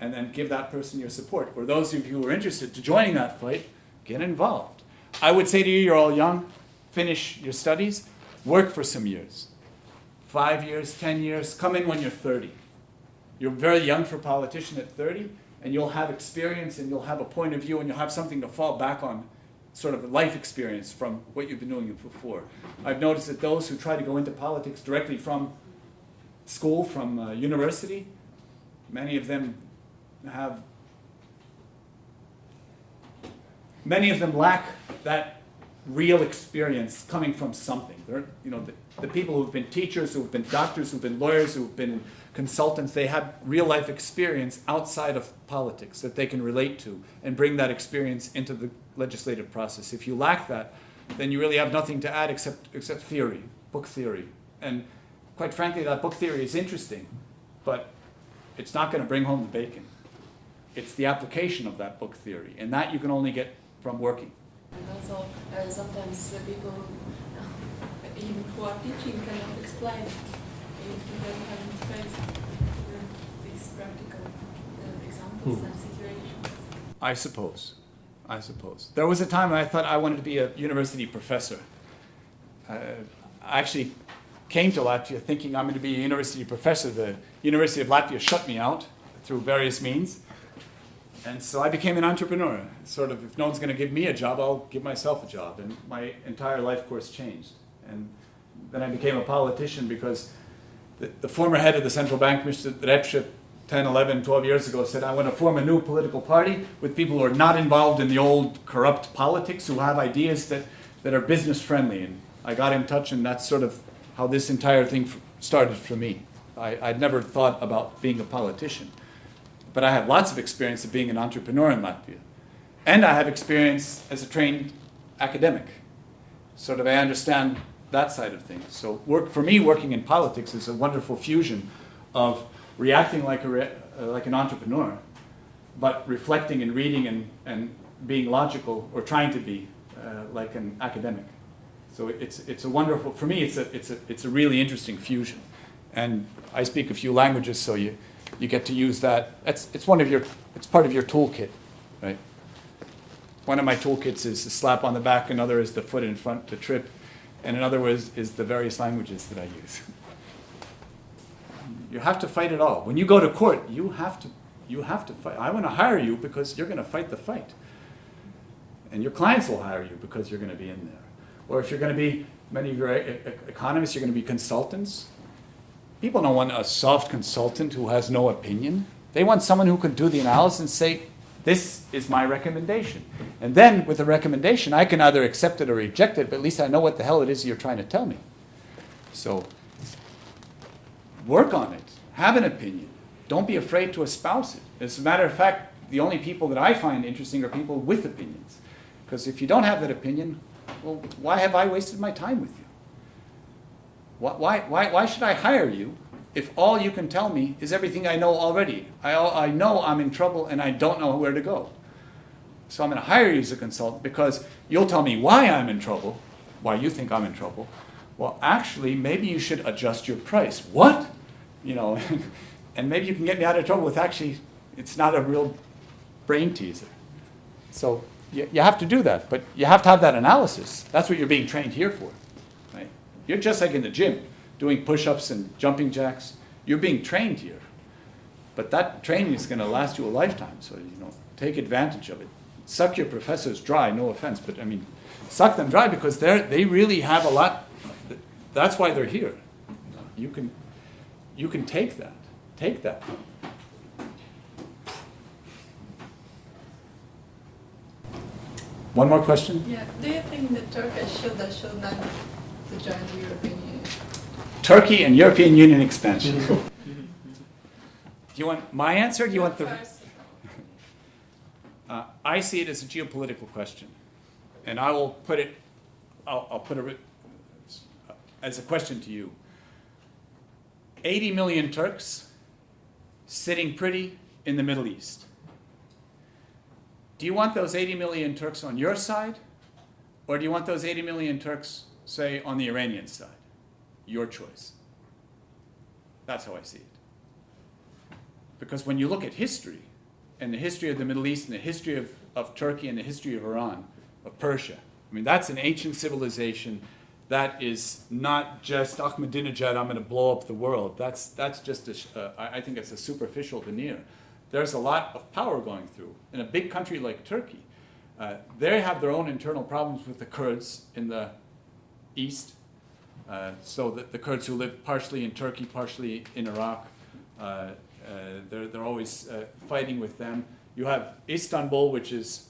and then give that person your support. For those of you who are interested to joining that fight, get involved. I would say to you, you're all young, finish your studies, work for some years. Five years, 10 years, come in when you're 30. You're very young for politician at 30, and you'll have experience and you'll have a point of view and you'll have something to fall back on, sort of life experience from what you've been doing before. I've noticed that those who try to go into politics directly from school, from uh, university, many of them have many of them lack that real experience coming from something. They're, you know, the, the people who've been teachers, who've been doctors, who've been lawyers, who've been consultants, they have real life experience outside of politics that they can relate to and bring that experience into the legislative process. If you lack that, then you really have nothing to add except, except theory, book theory. And quite frankly, that book theory is interesting, but it's not going to bring home the bacon. It's the application of that book theory, and that you can only get from working.
And also, uh, sometimes uh, people uh, [laughs] even who are teaching cannot explain if they haven't faced these practical uh, examples
Hmm.
and situations.
I suppose. I suppose. There was a time when I thought I wanted to be a university professor. Uh, I actually came to Latvia thinking I'm going to be a university professor. The University of Latvia shut me out through various means. And so I became an entrepreneur. Sort of, if no one's going to give me a job, I'll give myself a job. And my entire life course changed. And then I became a politician because the, the former head of the central bank, Mr. Repše, 10, 11, 12 years ago said, I want to form a new political party with people who are not involved in the old corrupt politics, who have ideas that, that are business friendly. And I got in touch, and that's sort of how this entire thing started for me. I, I'd never thought about being a politician, but I have lots of experience of being an entrepreneur in Latvia. And I have experience as a trained academic. Sort of, I understand that side of things. So, work for me, working in politics is a wonderful fusion of reacting like, a re, uh, like an entrepreneur, but reflecting and reading and, and being logical, or trying to be uh, like an academic. So it's, it's a wonderful, for me, it's a, it's, a, it's a really interesting fusion. And I speak a few languages, so you, you get to use that. It's, it's one of your, it's part of your toolkit, right? One of my toolkits is the slap on the back, another is the foot in front to trip, and another was, is the various languages that I use. You have to fight it all. When you go to court, you have to, you have to fight. I want to hire you because you're going to fight the fight. And your clients will hire you because you're going to be in there. Or if you're going to be, many of your economists, you're going to be consultants. People don't want a soft consultant who has no opinion. They want someone who can do the analysis and say, this is my recommendation. And then with the recommendation, I can either accept it or reject it, but at least I know what the hell it is you're trying to tell me. So work on it. Have an opinion. Don't be afraid to espouse it. As a matter of fact, the only people that I find interesting are people with opinions. Because if you don't have that opinion, well, why have I wasted my time with you? Why, why, why, should I hire you if all you can tell me is everything I know already? I, I know I'm in trouble and I don't know where to go. So I'm going to hire you as a consultant because you'll tell me why I'm in trouble, why you think I'm in trouble. Well, actually, maybe you should adjust your price. What? You know, [laughs] and maybe you can get me out of trouble with actually, it's not a real brain teaser. So you, you have to do that, but you have to have that analysis. That's what you're being trained here for. You're just like in the gym, doing push-ups and jumping jacks. You're being trained here. But that training is going to last you a lifetime, so you know, take advantage of it. Suck your professors dry, no offense, but I mean, suck them dry because they're, they really have a lot, that's why they're here. You can, you can take that, take that. One more question?
Yeah, do you think that Turkey should or should not to join the European Union?
Turkey and European Union expansion. [laughs] Do you want my answer? Do you want the?
First, [laughs]
Uh, I see it as a geopolitical question. and I will put it, I'll, I'll put it as a question to you. 80 million Turks sitting pretty in the Middle East. Do you want those 80 million Turks on your side? Or do you want those 80 million Turks, say, on the Iranian side? Your choice. That's how I see it. Because when you look at history, and the history of the Middle East, and the history of, of Turkey, and the history of Iran, of Persia, I mean, that's an ancient civilization that is not just Ahmadinejad, I'm going to blow up the world. That's, that's just, a, uh, I think it's a superficial veneer. There's a lot of power going through. In a big country like Turkey, uh, they have their own internal problems with the Kurds in the east. Uh, so that the Kurds who live partially in Turkey, partially in Iraq, uh, uh, they're, they're always uh, fighting with them. You have Istanbul, which is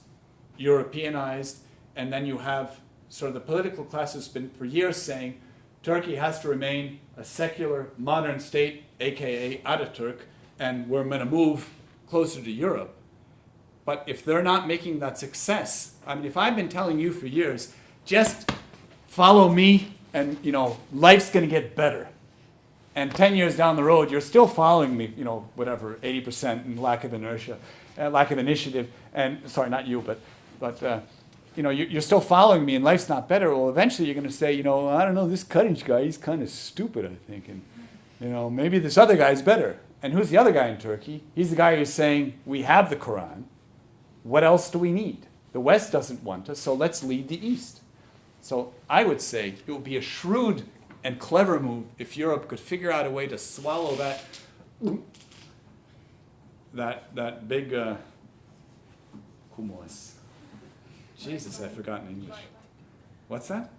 Europeanized, and then you have sort of the political class has been for years saying Turkey has to remain a secular, modern state, aka Ataturk, and we're going to move closer to Europe. But if they're not making that success, I mean, if I've been telling you for years, just follow me and, you know, life's going to get better. And 10 years down the road, you're still following me, you know, whatever, 80% and lack of inertia, uh, lack of initiative. And sorry, not you, but, but uh, you know, you- you're still following me and life's not better. Well, eventually you're going to say, you know, I don't know, this Cutting guy, he's kind of stupid, I think. And, you know, maybe this other guy's better. And who's the other guy in Turkey? He's the guy who's saying, we have the Quran. What else do we need? The West doesn't want us, so let's lead the East. So I would say it would be a shrewd and clever move if Europe could figure out a way to swallow that that that big uh. Jesus, I've forgotten English. What's that?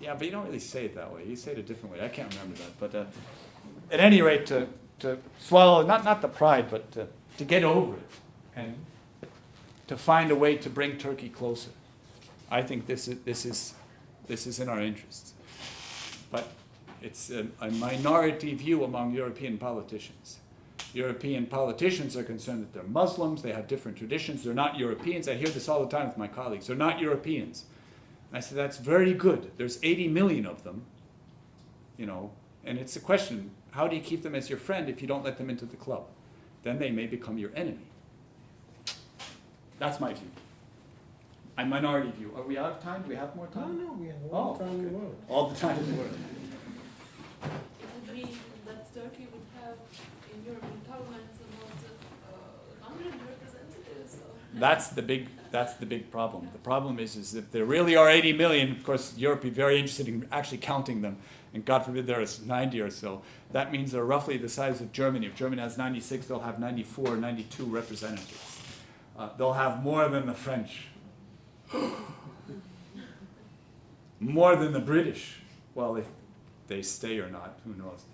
Yeah, but you don't really say it that way. You say it a different way. I can't remember that. But uh, at any rate, to, to swallow, not, not the pride, but to, to get over it and to find a way to bring Turkey closer. I think this is, this is, this is in our interests. But it's a, a minority view among European politicians. European politicians are concerned that they're Muslims, they have different traditions, they're not Europeans. I hear this all the time with my colleagues. They're not Europeans. I say, that's very good. There's 80 million of them, you know, and it's a question, how do you keep them as your friend if you don't let them into the club? Then they may become your enemy. That's my view. A minority view. Are we out of time? Do we have more time?
no, no, we have
Oh,
all the time in the world.
All the time in the world.
It would mean that Turkey would have in European Parliament about uh, 100 representatives. Or
That's the big, that's the big problem. The problem is, is if there really are 80 million, of course, Europe would be very interested in actually counting them, and God forbid there is 90 or so. That means they're roughly the size of Germany. If Germany has 96, they'll have 94, 92 representatives. Uh, they'll have more than the French. More than the British. Well, if they stay or not, who knows?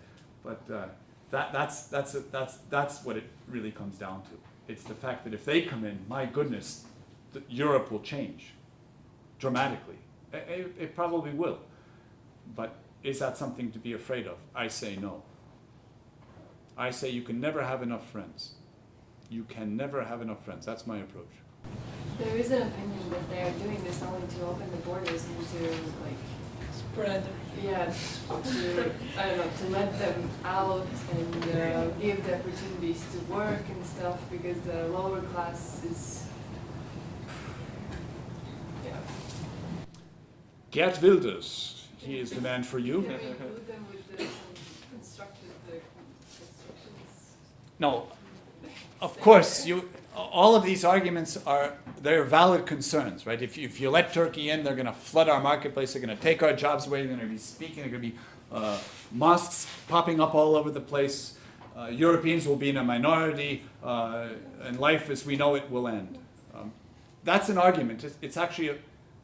But uh, that, that's, that's, that's, that's what it really comes down to. It's the fact that if they come in, my goodness, Europe will change dramatically. It, it probably will. But is that something to be afraid of? I say no. I say you can never have enough friends. You can never have enough friends. That's my approach.
There is an opinion that they are doing this only to open the borders and to like
Spread.
yeah to I don't know to let them out and uh, give the opportunities to work and stuff because the lower class is yeah.
Geert Wilders, he is the man for you.
Can we include them with the, some constructed constructions?
No, of course, you, all of these arguments are, they're valid concerns, right? If you, if you let Turkey in, they're gonna flood our marketplace, they're gonna take our jobs away, they're gonna be speaking, they're gonna be uh, mosques popping up all over the place. Uh, Europeans will be in a minority, uh, and life as we know it will end. Um, that's an argument. It's, it's actually, a,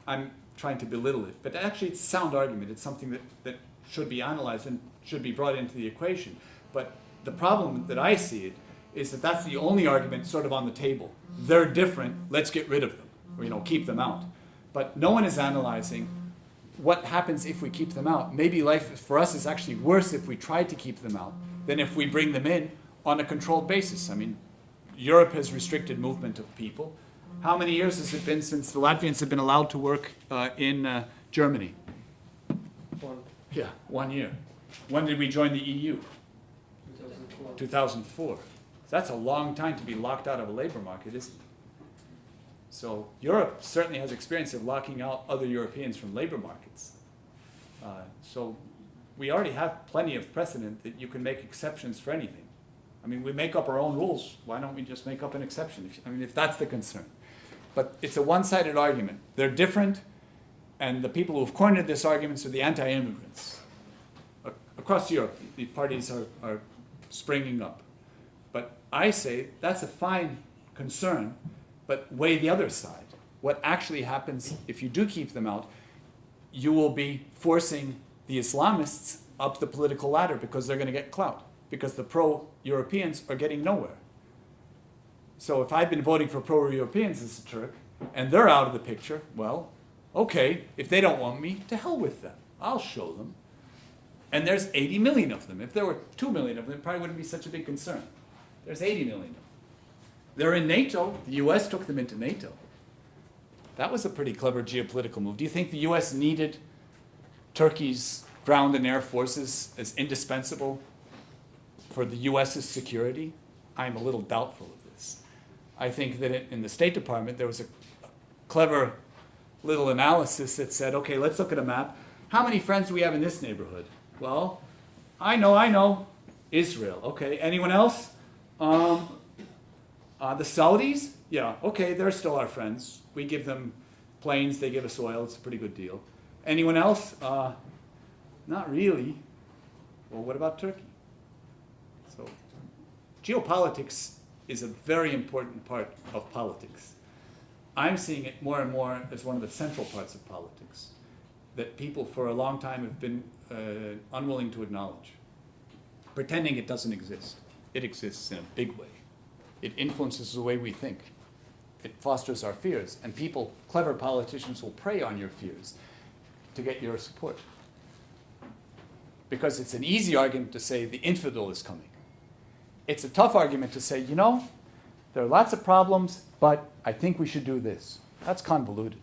I'm trying to belittle it, but actually it's a sound argument. It's something that, that should be analyzed and should be brought into the equation. But the problem that I see it is that that's the only argument sort of on the table. They're different, let's get rid of them, or you know, keep them out. But no one is analyzing what happens if we keep them out. Maybe life for us is actually worse if we try to keep them out than if we bring them in on a controlled basis. I mean, Europe has restricted movement of people. How many years has it been since the Latvians have been allowed to work uh, in uh, Germany?
One,
Yeah, one year. When did we join the EU?
2004.
2004. That's a long time to be locked out of a labor market, isn't it? So Europe certainly has experience of locking out other Europeans from labor markets. Uh, so we already have plenty of precedent that you can make exceptions for anything. I mean, we make up our own rules. Why don't we just make up an exception? If, I mean, if that's the concern. But it's a one-sided argument. They're different, and the people who've cornered this argument are the anti-immigrants. Across Europe, the parties are, are springing up. I say that's a fine concern, but weigh the other side. What actually happens if you do keep them out, you will be forcing the Islamists up the political ladder because they're going to get clout, because the pro Europeans are getting nowhere. So if I've been voting for pro Europeans as a Turk and they're out of the picture, well, okay, if they don't want me, to hell with them. I'll show them. And there's 80 million of them. If there were 2 million of them, it probably wouldn't be such a big concern. There's 80 million. They're in NATO. The US took them into NATO. That was a pretty clever geopolitical move. Do you think the US needed Turkey's ground and air forces as indispensable for the US's security? I'm a little doubtful of this. I think that in the State Department there was a clever little analysis that said, okay, let's look at a map. How many friends do we have in this neighborhood? Well, I know, I know. Israel. Okay. Anyone else? Um, uh, the Saudis? Yeah. Okay, they're still our friends. We give them planes, they give us oil. It's a pretty good deal. Anyone else? Uh, not really. Well, what about Turkey? So, geopolitics is a very important part of politics. I'm seeing it more and more as one of the central parts of politics that people for a long time have been uh, unwilling to acknowledge, pretending it doesn't exist. It exists in a big way. It influences the way we think. It fosters our fears, and people, clever politicians, will prey on your fears to get your support. Because it's an easy argument to say the infidel is coming. It's a tough argument to say, you know, there are lots of problems, but I think we should do this. That's convoluted.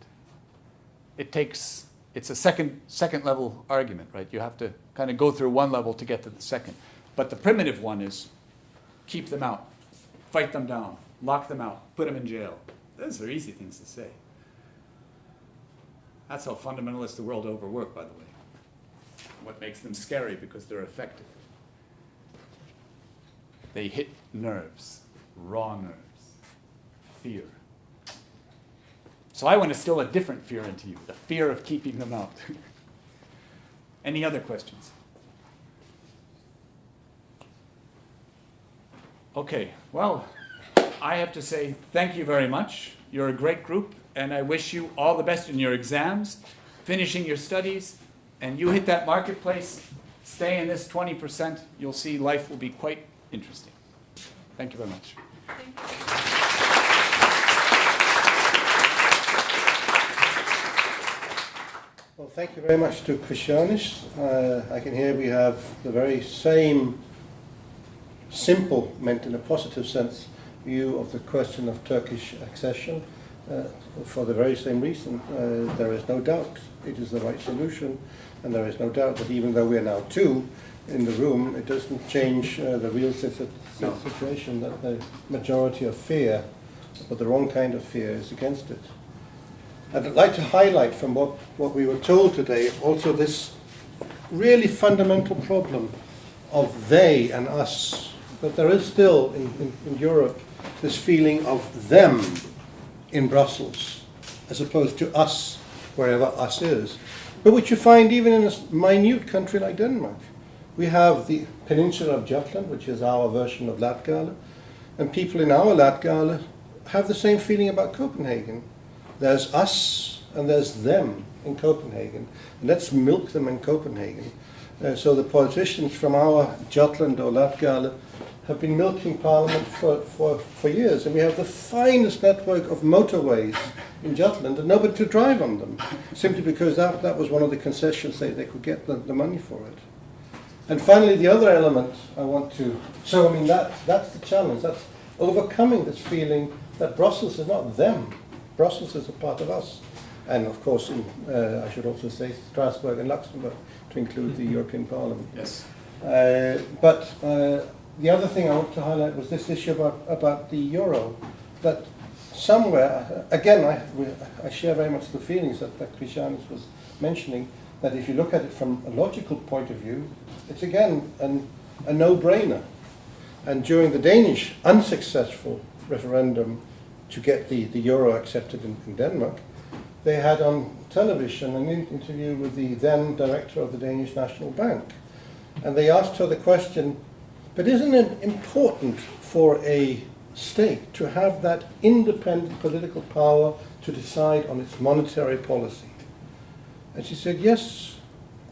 It takes, it's a second, second level argument, right? You have to kind of go through one level to get to the second. But the primitive one is keep them out, fight them down, lock them out, put them in jail. Those are easy things to say. That's how fundamentalists the world over work, by the way. What makes them scary because they're effective. They hit nerves, raw nerves, fear. So I want to instill a different fear into you, the fear of keeping them out. [laughs] Any other questions? Okay, well, I have to say thank you very much. You're a great group, and I wish you all the best in your exams, finishing your studies, and you hit that marketplace, stay in this 20%, you'll see life will be quite interesting. Thank you very much.
Well, thank you very much to Krišjānis. Uh, I can hear we have the very same simple, meant in a positive sense, view of the question of Turkish accession uh, for the very same reason. Uh, there is no doubt it is the right solution, and there is no doubt that even though we are now two in the room, it doesn't change uh, the real
No.
situation that the majority of fear, but the wrong kind of fear, is against it. I'd like to highlight from what, what we were told today also this really fundamental problem of they and us. That there is still in, in, in Europe this feeling of them in Brussels as opposed to us wherever us is. But which you find even in a minute country like Denmark. We have the peninsula of Jutland, which is our version of Latgale, and people in our Latgale have the same feeling about Copenhagen. There's us and there's them in Copenhagen. And let's milk them in Copenhagen. Uh, so the politicians from our Jutland or Latgale have been milking Parliament for, for, for years. And we have the finest network of motorways in Jutland and nobody to drive on them. Simply because that, that was one of the concessions they, they could get the, the money for it. And finally, the other element I want to, so I mean, that, that's the challenge. That's overcoming this feeling that Brussels is not them, Brussels is a part of us. And of course, in, uh, I should also say Strasbourg and Luxembourg to include the [laughs] European Parliament.
Yes.
Uh, but uh, the other thing I want to highlight was this issue about, about the euro. That somewhere, again, I, I share very much the feelings that, that Krišjānis was mentioning, that if you look at it from a logical point of view, it's again an, a no-brainer. And during the Danish unsuccessful referendum to get the, the euro accepted in, in Denmark, they had on television an interview with the then director of the Danish National Bank. And they asked her the question, but isn't it important for a state to have that independent political power to decide on its monetary policy? And she said, yes,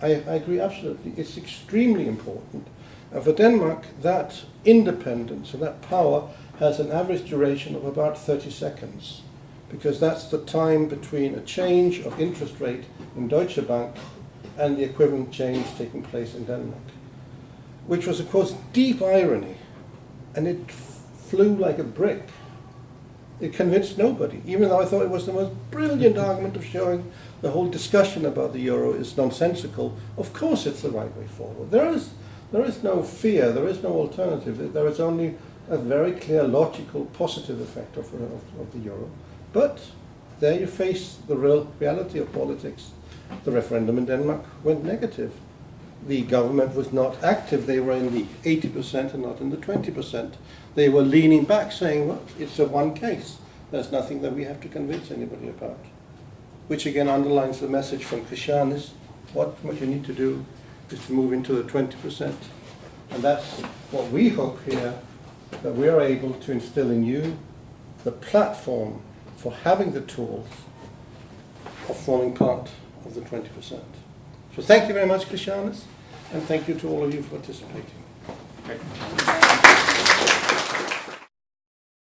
I, I agree absolutely. It's extremely important. And for Denmark, that independence and that power has an average duration of about 30 seconds, because that's the time between a change of interest rate in Deutsche Bank and the equivalent change taking place in Denmark, which was, of course, deep irony, and it flew like a brick. It convinced nobody, even though I thought it was the most brilliant argument of showing the whole discussion about the euro is nonsensical. Of course, it's the right way forward. There is, there is no fear, there is no alternative. There is only a very clear, logical, positive effect of, of, of the euro. But there you face the real reality of politics. The referendum in Denmark went negative. The government was not active. They were in the 80% and not in the 20%. They were leaning back, saying, well, it's a one case. There's nothing that we have to convince anybody about. Which again underlines the message from Krišjānis. What, what you need to do is to move into the 20%. And that's what we hope here, that we are able to instill in you the platform for having the tools of forming part of the 20%. So thank you very much, Krišjānis, and thank you to all of you for participating.
Okay.